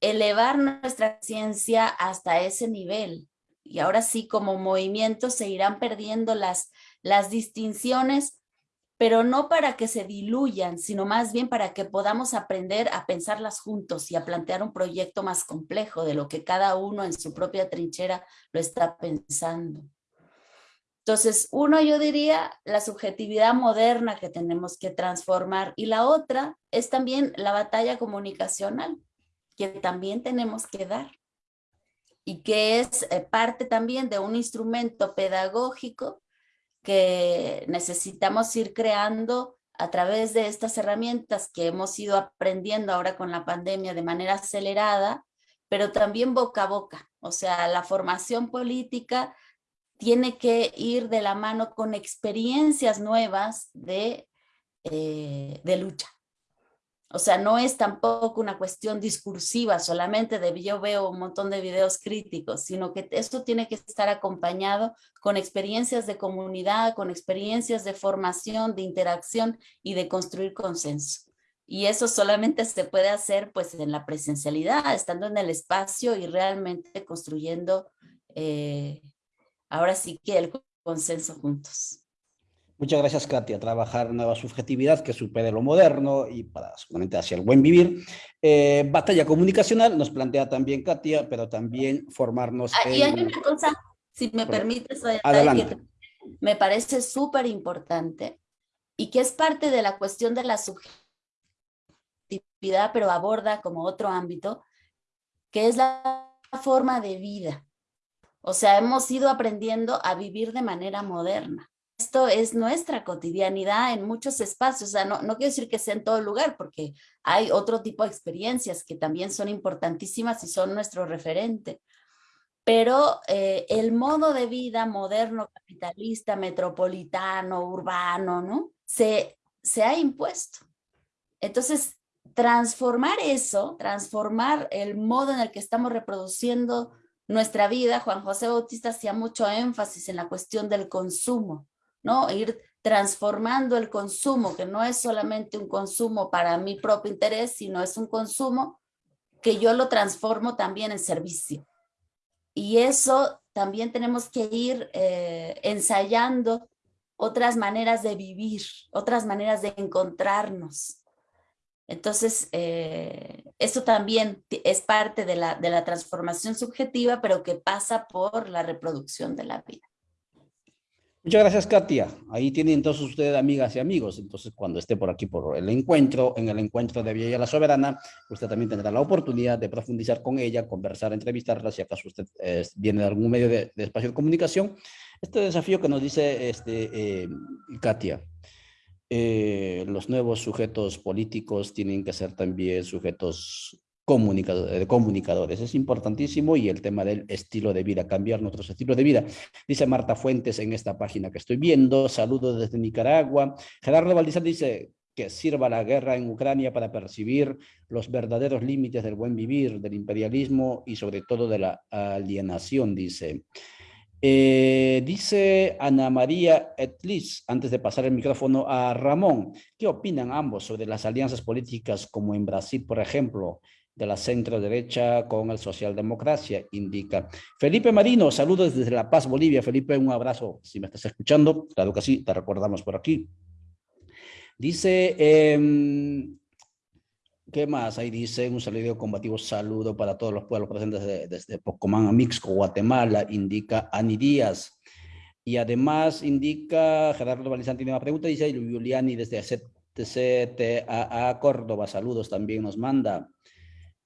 elevar nuestra ciencia hasta ese nivel. Y ahora sí, como movimiento, se irán perdiendo las, las distinciones, pero no para que se diluyan, sino más bien para que podamos aprender a pensarlas juntos y a plantear un proyecto más complejo de lo que cada uno en su propia trinchera lo está pensando. Entonces, uno yo diría la subjetividad moderna que tenemos que transformar y la otra es también la batalla comunicacional que también tenemos que dar y que es eh, parte también de un instrumento pedagógico que necesitamos ir creando a través de estas herramientas que hemos ido aprendiendo ahora con la pandemia de manera acelerada, pero también boca a boca. O sea, la formación política tiene que ir de la mano con experiencias nuevas de, eh, de lucha. O sea, no es tampoco una cuestión discursiva solamente de yo veo un montón de videos críticos, sino que esto tiene que estar acompañado con experiencias de comunidad, con experiencias de formación, de interacción y de construir consenso. Y eso solamente se puede hacer pues en la presencialidad, estando en el espacio y realmente construyendo eh, ahora sí que el consenso juntos. Muchas gracias, Katia. Trabajar nueva subjetividad que supere lo moderno y para solamente hacia el buen vivir. Eh, batalla comunicacional nos plantea también Katia, pero también formarnos ah, Y hay una cosa, si me permites, adelante. me parece súper importante y que es parte de la cuestión de la subjetividad, pero aborda como otro ámbito, que es la forma de vida. O sea, hemos ido aprendiendo a vivir de manera moderna esto es nuestra cotidianidad en muchos espacios, o sea, no, no quiero decir que sea en todo lugar, porque hay otro tipo de experiencias que también son importantísimas y son nuestro referente. Pero eh, el modo de vida moderno, capitalista, metropolitano, urbano, ¿no? Se, se ha impuesto. Entonces, transformar eso, transformar el modo en el que estamos reproduciendo nuestra vida, Juan José Bautista hacía mucho énfasis en la cuestión del consumo. ¿no? Ir transformando el consumo, que no es solamente un consumo para mi propio interés, sino es un consumo que yo lo transformo también en servicio. Y eso también tenemos que ir eh, ensayando otras maneras de vivir, otras maneras de encontrarnos. Entonces, eh, eso también es parte de la, de la transformación subjetiva, pero que pasa por la reproducción de la vida. Muchas gracias, Katia. Ahí tienen entonces ustedes amigas y amigos. Entonces, cuando esté por aquí por el encuentro, en el encuentro de Villa la Soberana, usted también tendrá la oportunidad de profundizar con ella, conversar, entrevistarla, si acaso usted eh, viene de algún medio de, espacio de comunicación. Este desafío que nos dice este, eh, Katia, eh, los nuevos sujetos políticos tienen que ser también sujetos de comunicadores. Es importantísimo y el tema del estilo de vida, cambiar nuestros estilos de vida. Dice Marta Fuentes en esta página que estoy viendo, saludos desde Nicaragua. Gerardo Valdizar dice que sirva la guerra en Ucrania para percibir los verdaderos límites del buen vivir, del imperialismo y sobre todo de la alienación, dice. Eh, dice Ana María Etlis, antes de pasar el micrófono a Ramón, ¿qué opinan ambos sobre las alianzas políticas como en Brasil, por ejemplo? de la centro derecha con el socialdemocracia, indica. Felipe Marino, saludos desde La Paz, Bolivia. Felipe, un abrazo si me estás escuchando. Claro que sí, te recordamos por aquí. Dice, em, ¿qué más? Ahí dice un saludo combativo, saludo para todos los pueblos presentes desde, Pocomán a Mixco, Guatemala, indica Ani Díaz. Y además indica, Gerardo Valizán tiene una pregunta, dice Juliani desde CTA Córdoba, saludos también nos manda.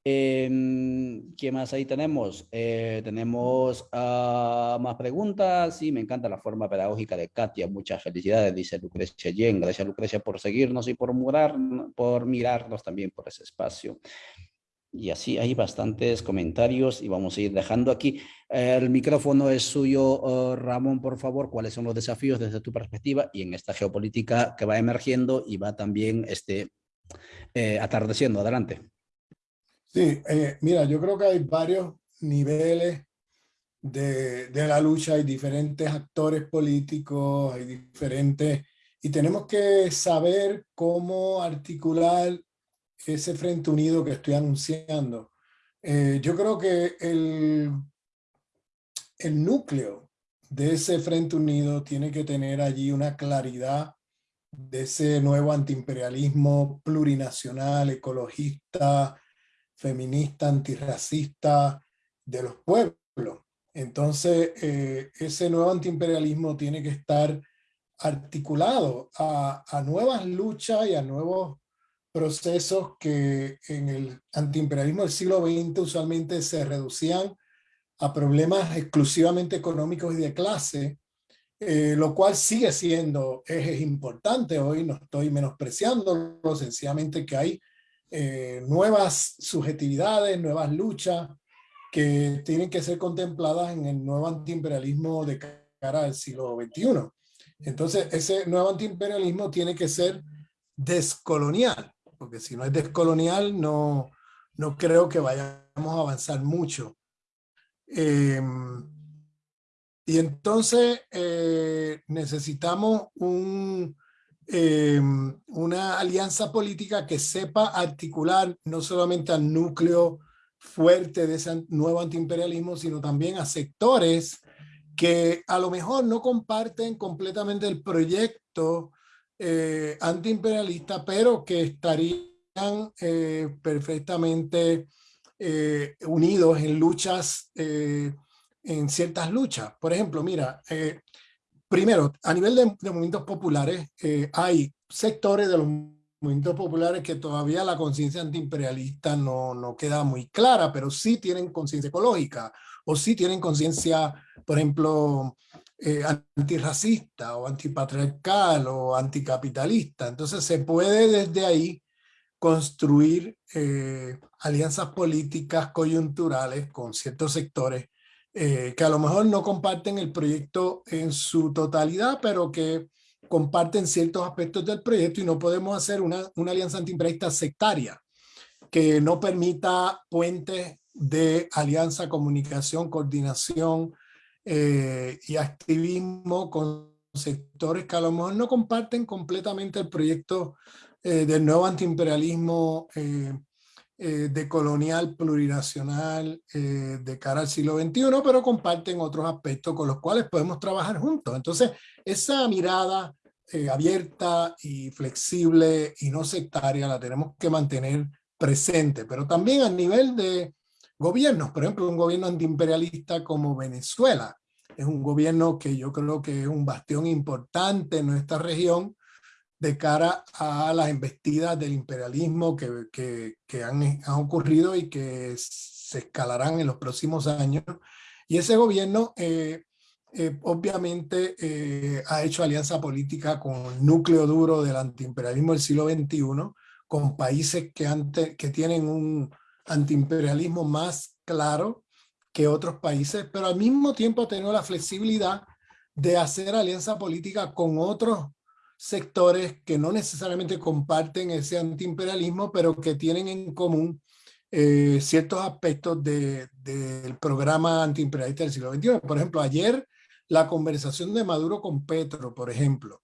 Eh, ¿Qué más ahí tenemos? Eh, tenemos uh, más preguntas. Sí, me encanta la forma pedagógica de Katia. Muchas felicidades, dice Lucrecia Yen. Gracias, Lucrecia, por seguirnos y por, murar, por mirarnos también por ese espacio. Y así hay bastantes comentarios y vamos a ir dejando aquí. El micrófono es suyo, uh, Ramón, por favor. ¿Cuáles son los desafíos desde tu perspectiva y en esta geopolítica que va emergiendo y va también este, eh, atardeciendo? Adelante. Sí, eh, mira, yo creo que hay varios niveles de, de, la lucha, hay diferentes actores políticos, hay diferentes, y tenemos que saber cómo articular ese frente unido que estoy anunciando. Eh, yo creo que el, el núcleo de ese frente unido tiene que tener allí una claridad de ese nuevo antiimperialismo plurinacional, ecologista, feminista, antirracista de los pueblos. Entonces, eh, ese nuevo antiimperialismo tiene que estar articulado a, a, nuevas luchas y a nuevos procesos que en el antiimperialismo del siglo XX usualmente se reducían a problemas exclusivamente económicos y de clase, eh, lo cual sigue siendo ejes importantes. Hoy no estoy menospreciando, sencillamente que hay eh, nuevas subjetividades, nuevas luchas que tienen que ser contempladas en el nuevo antiimperialismo de cara al siglo XXI. Entonces, ese nuevo antiimperialismo tiene que ser descolonial, porque si no es descolonial, no, no creo que vayamos a avanzar mucho. Eh, y entonces eh, necesitamos un, eh, una alianza política que sepa articular no solamente al núcleo fuerte de ese nuevo antiimperialismo, sino también a sectores que a lo mejor no comparten completamente el proyecto eh, antiimperialista, pero que estarían eh, perfectamente eh, unidos en luchas, eh, en ciertas luchas. Por ejemplo, mira, primero, a nivel de, movimientos populares, eh, hay sectores de los movimientos populares que todavía la conciencia antiimperialista no, no queda muy clara, pero sí tienen conciencia ecológica o sí tienen conciencia, por ejemplo, eh, antirracista o antipatriarcal o anticapitalista. Entonces se puede desde ahí construir eh, alianzas políticas coyunturales con ciertos sectores eh, que a lo mejor no comparten el proyecto en su totalidad, pero que comparten ciertos aspectos del proyecto y no podemos hacer una, una alianza antiimperialista sectaria que no permita puentes de alianza, comunicación, coordinación eh, y activismo con sectores que a lo mejor no comparten completamente el proyecto eh, del nuevo antiimperialismo eh, eh, de colonial plurinacional eh, de cara al siglo XXI, pero comparten otros aspectos con los cuales podemos trabajar juntos. Entonces, esa mirada eh, abierta y flexible y no sectaria la tenemos que mantener presente, pero también a nivel de gobiernos, por ejemplo, un gobierno antiimperialista como Venezuela, es un gobierno que yo creo que es un bastión importante en nuestra región, de cara a las embestidas del imperialismo que, que, han, ocurrido y que se escalarán en los próximos años. Y ese gobierno eh, eh, obviamente eh, ha hecho alianza política con el núcleo duro del antiimperialismo del siglo XXI, con países que, que tienen un antiimperialismo más claro que otros países, pero al mismo tiempo ha tenido la flexibilidad de hacer alianza política con otros sectores que no necesariamente comparten ese antiimperialismo, pero que tienen en común eh, ciertos aspectos del de, programa antiimperialista del siglo XXI. Por ejemplo, ayer la conversación de Maduro con Petro, por ejemplo,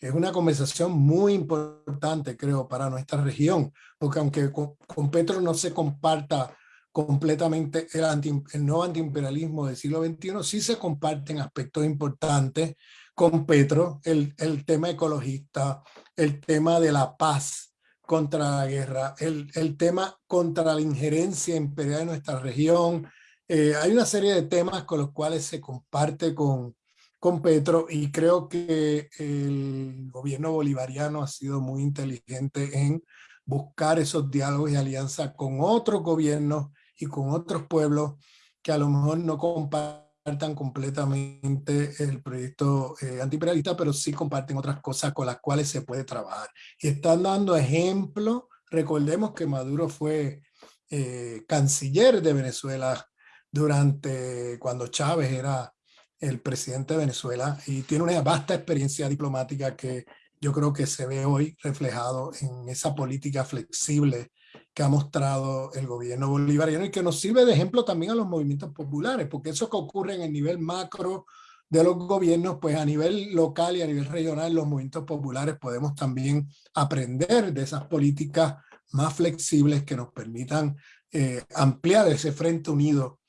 es una conversación muy importante, creo, para nuestra región, porque aunque con, con Petro no se comparta completamente el, anti, el nuevo antiimperialismo del siglo XXI, sí se comparten aspectos importantes con Petro, el, el tema ecologista, el tema de la paz contra la guerra, el, el tema contra la injerencia imperial en nuestra región. Eh, hay una serie de temas con los cuales se comparte con, con Petro y creo que el gobierno bolivariano ha sido muy inteligente en buscar esos diálogos y alianzas con otros gobiernos y con otros pueblos que a lo mejor no comparten compartan completamente el proyecto eh, antiimperialista, pero sí comparten otras cosas con las cuales se puede trabajar. Y están dando ejemplo, recordemos que Maduro fue eh, canciller de Venezuela durante cuando Chávez era el presidente de Venezuela y tiene una vasta experiencia diplomática que yo creo que se ve hoy reflejado en esa política flexible que ha mostrado el gobierno bolivariano y que nos sirve de ejemplo también a los movimientos populares, porque eso que ocurre en el nivel macro de los gobiernos, pues a nivel local y a nivel regional, los movimientos populares podemos también aprender de esas políticas más flexibles que nos permitan eh, ampliar ese frente unido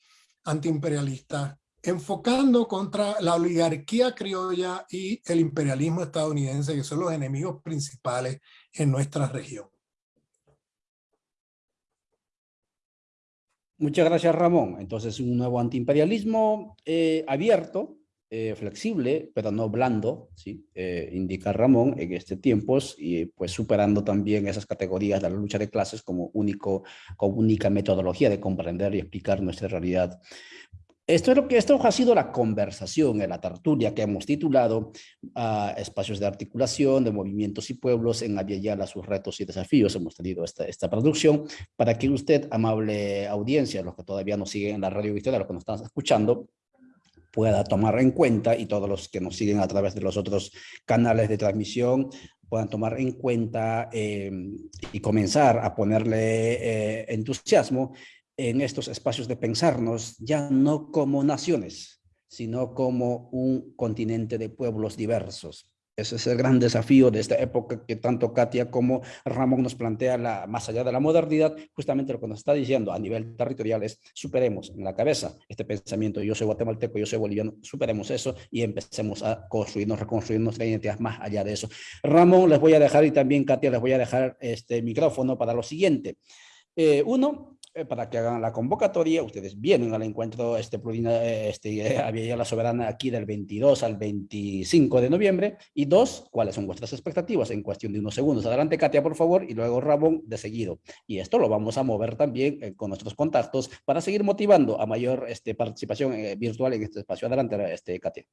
antiimperialista, enfocando contra la oligarquía criolla y el imperialismo estadounidense, que son los enemigos principales en nuestra región. Muchas gracias, Ramón. Entonces, un nuevo antiimperialismo eh, abierto, eh, flexible, pero no blando, ¿sí? Eh, indica Ramón en este tiempos y pues superando también esas categorías de la lucha de clases como, único, como única metodología de comprender y explicar nuestra realidad. Esto, es lo que, esto ha sido la conversación en la tertulia que hemos titulado uh, Espacios de articulación de movimientos y pueblos en Aviala, sus retos y desafíos. Hemos tenido esta, esta producción para que usted, amable audiencia, los que todavía nos siguen en la radio virtual, los que nos están escuchando, pueda tomar en cuenta y todos los que nos siguen a través de los otros canales de transmisión puedan tomar en cuenta eh, y comenzar a ponerle eh, entusiasmo en estos espacios de pensarnos ya no como naciones, sino como un continente de pueblos diversos, ese es el gran desafío de esta época que tanto Katia como Ramón nos plantea la, más allá de la modernidad, justamente lo que nos está diciendo a nivel territorial es superemos en la cabeza este pensamiento, yo soy guatemalteco, yo soy boliviano, superemos eso y empecemos a construirnos, reconstruir nuestra identidad más allá de eso. Ramón, les voy a dejar y también Katia les voy a dejar este micrófono para lo siguiente. Eh, uno, para que hagan la convocatoria, ustedes vienen al encuentro este, este había la soberana aquí del 22 al 25 de noviembre, y dos, cuáles son vuestras expectativas en cuestión de unos segundos. Adelante Katia, por favor, y luego Ramón de seguido. Y esto lo vamos a mover también eh, con nuestros contactos para seguir motivando a mayor este, participación eh, virtual en este espacio. Adelante, este, Katia.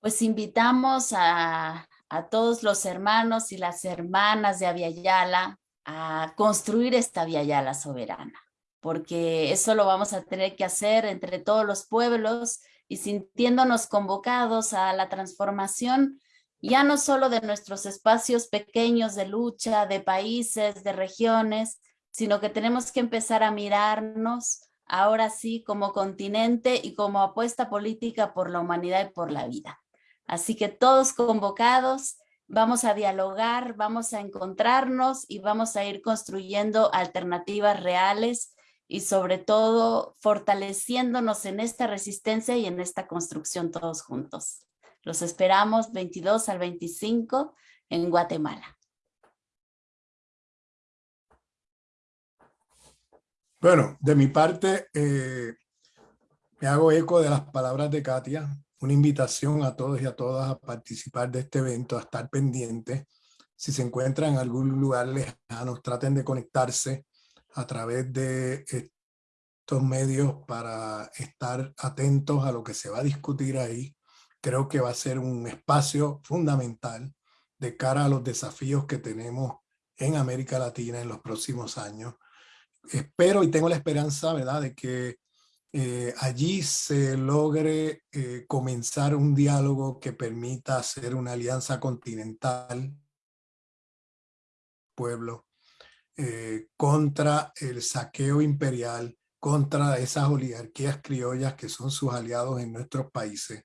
Pues invitamos a, a todos los hermanos y las hermanas de Aviala a construir esta Vía Yala soberana, porque eso lo vamos a tener que hacer entre todos los pueblos y sintiéndonos convocados a la transformación ya no solo de nuestros espacios pequeños de lucha, de países, de regiones, sino que tenemos que empezar a mirarnos ahora sí como continente y como apuesta política por la humanidad y por la vida. Así que todos convocados, vamos a dialogar, vamos a encontrarnos y vamos a ir construyendo alternativas reales y sobre todo fortaleciéndonos en esta resistencia y en esta construcción todos juntos. Los esperamos 22 al 25 en Guatemala. Bueno, de mi parte, eh, me hago eco de las palabras de Katia una invitación a todos y a todas a participar de este evento, a estar pendientes. Si se encuentran en algún lugar lejano, traten de conectarse a través de estos medios para estar atentos a lo que se va a discutir ahí. Creo que va a ser un espacio fundamental de cara a los desafíos que tenemos en América Latina en los próximos años. Espero y tengo la esperanza, ¿verdad?, de que eh, allí se logre eh, comenzar un diálogo que permita hacer una alianza continental pueblo eh, contra el saqueo imperial, contra esas oligarquías criollas que son sus aliados en nuestros países,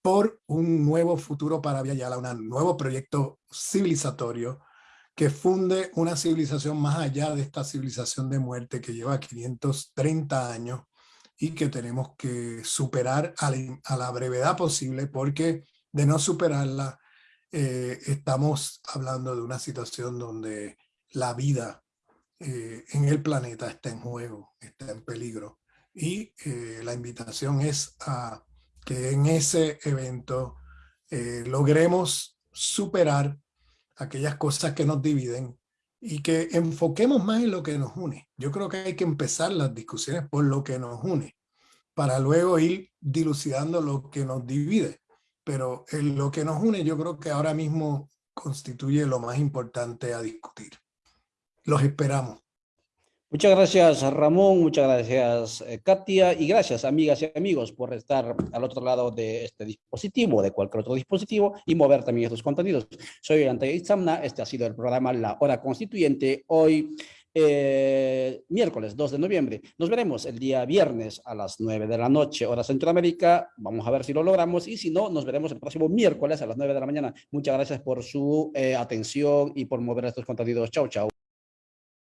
por un nuevo futuro para Villayala, un nuevo proyecto civilizatorio que funde una civilización más allá de esta civilización de muerte que lleva 530 años y que tenemos que superar a la, brevedad posible porque de no superarla eh, estamos hablando de una situación donde la vida eh, en el planeta está en juego, está en peligro. Y eh, la invitación es a que en ese evento logremos superar aquellas cosas que nos dividen y que enfoquemos más en lo que nos une. Yo creo que hay que empezar las discusiones por lo que nos une, para luego ir dilucidando lo que nos divide. Pero en lo que nos une yo creo que ahora mismo constituye lo más importante a discutir. Los esperamos. Muchas gracias Ramón, muchas gracias eh, Katia y gracias amigas y amigos por estar al otro lado de este dispositivo, de cualquier otro dispositivo y mover también estos contenidos. Soy Ante Itzamna, este ha sido el programa La Hora Constituyente, hoy eh, miércoles 2 de noviembre. Nos veremos el día viernes a las 9 de la noche, hora Centroamérica. Vamos a ver si lo logramos y si no, nos veremos el próximo miércoles a las 9 de la mañana. Muchas gracias por su eh, atención y por mover estos contenidos. Chao, chao.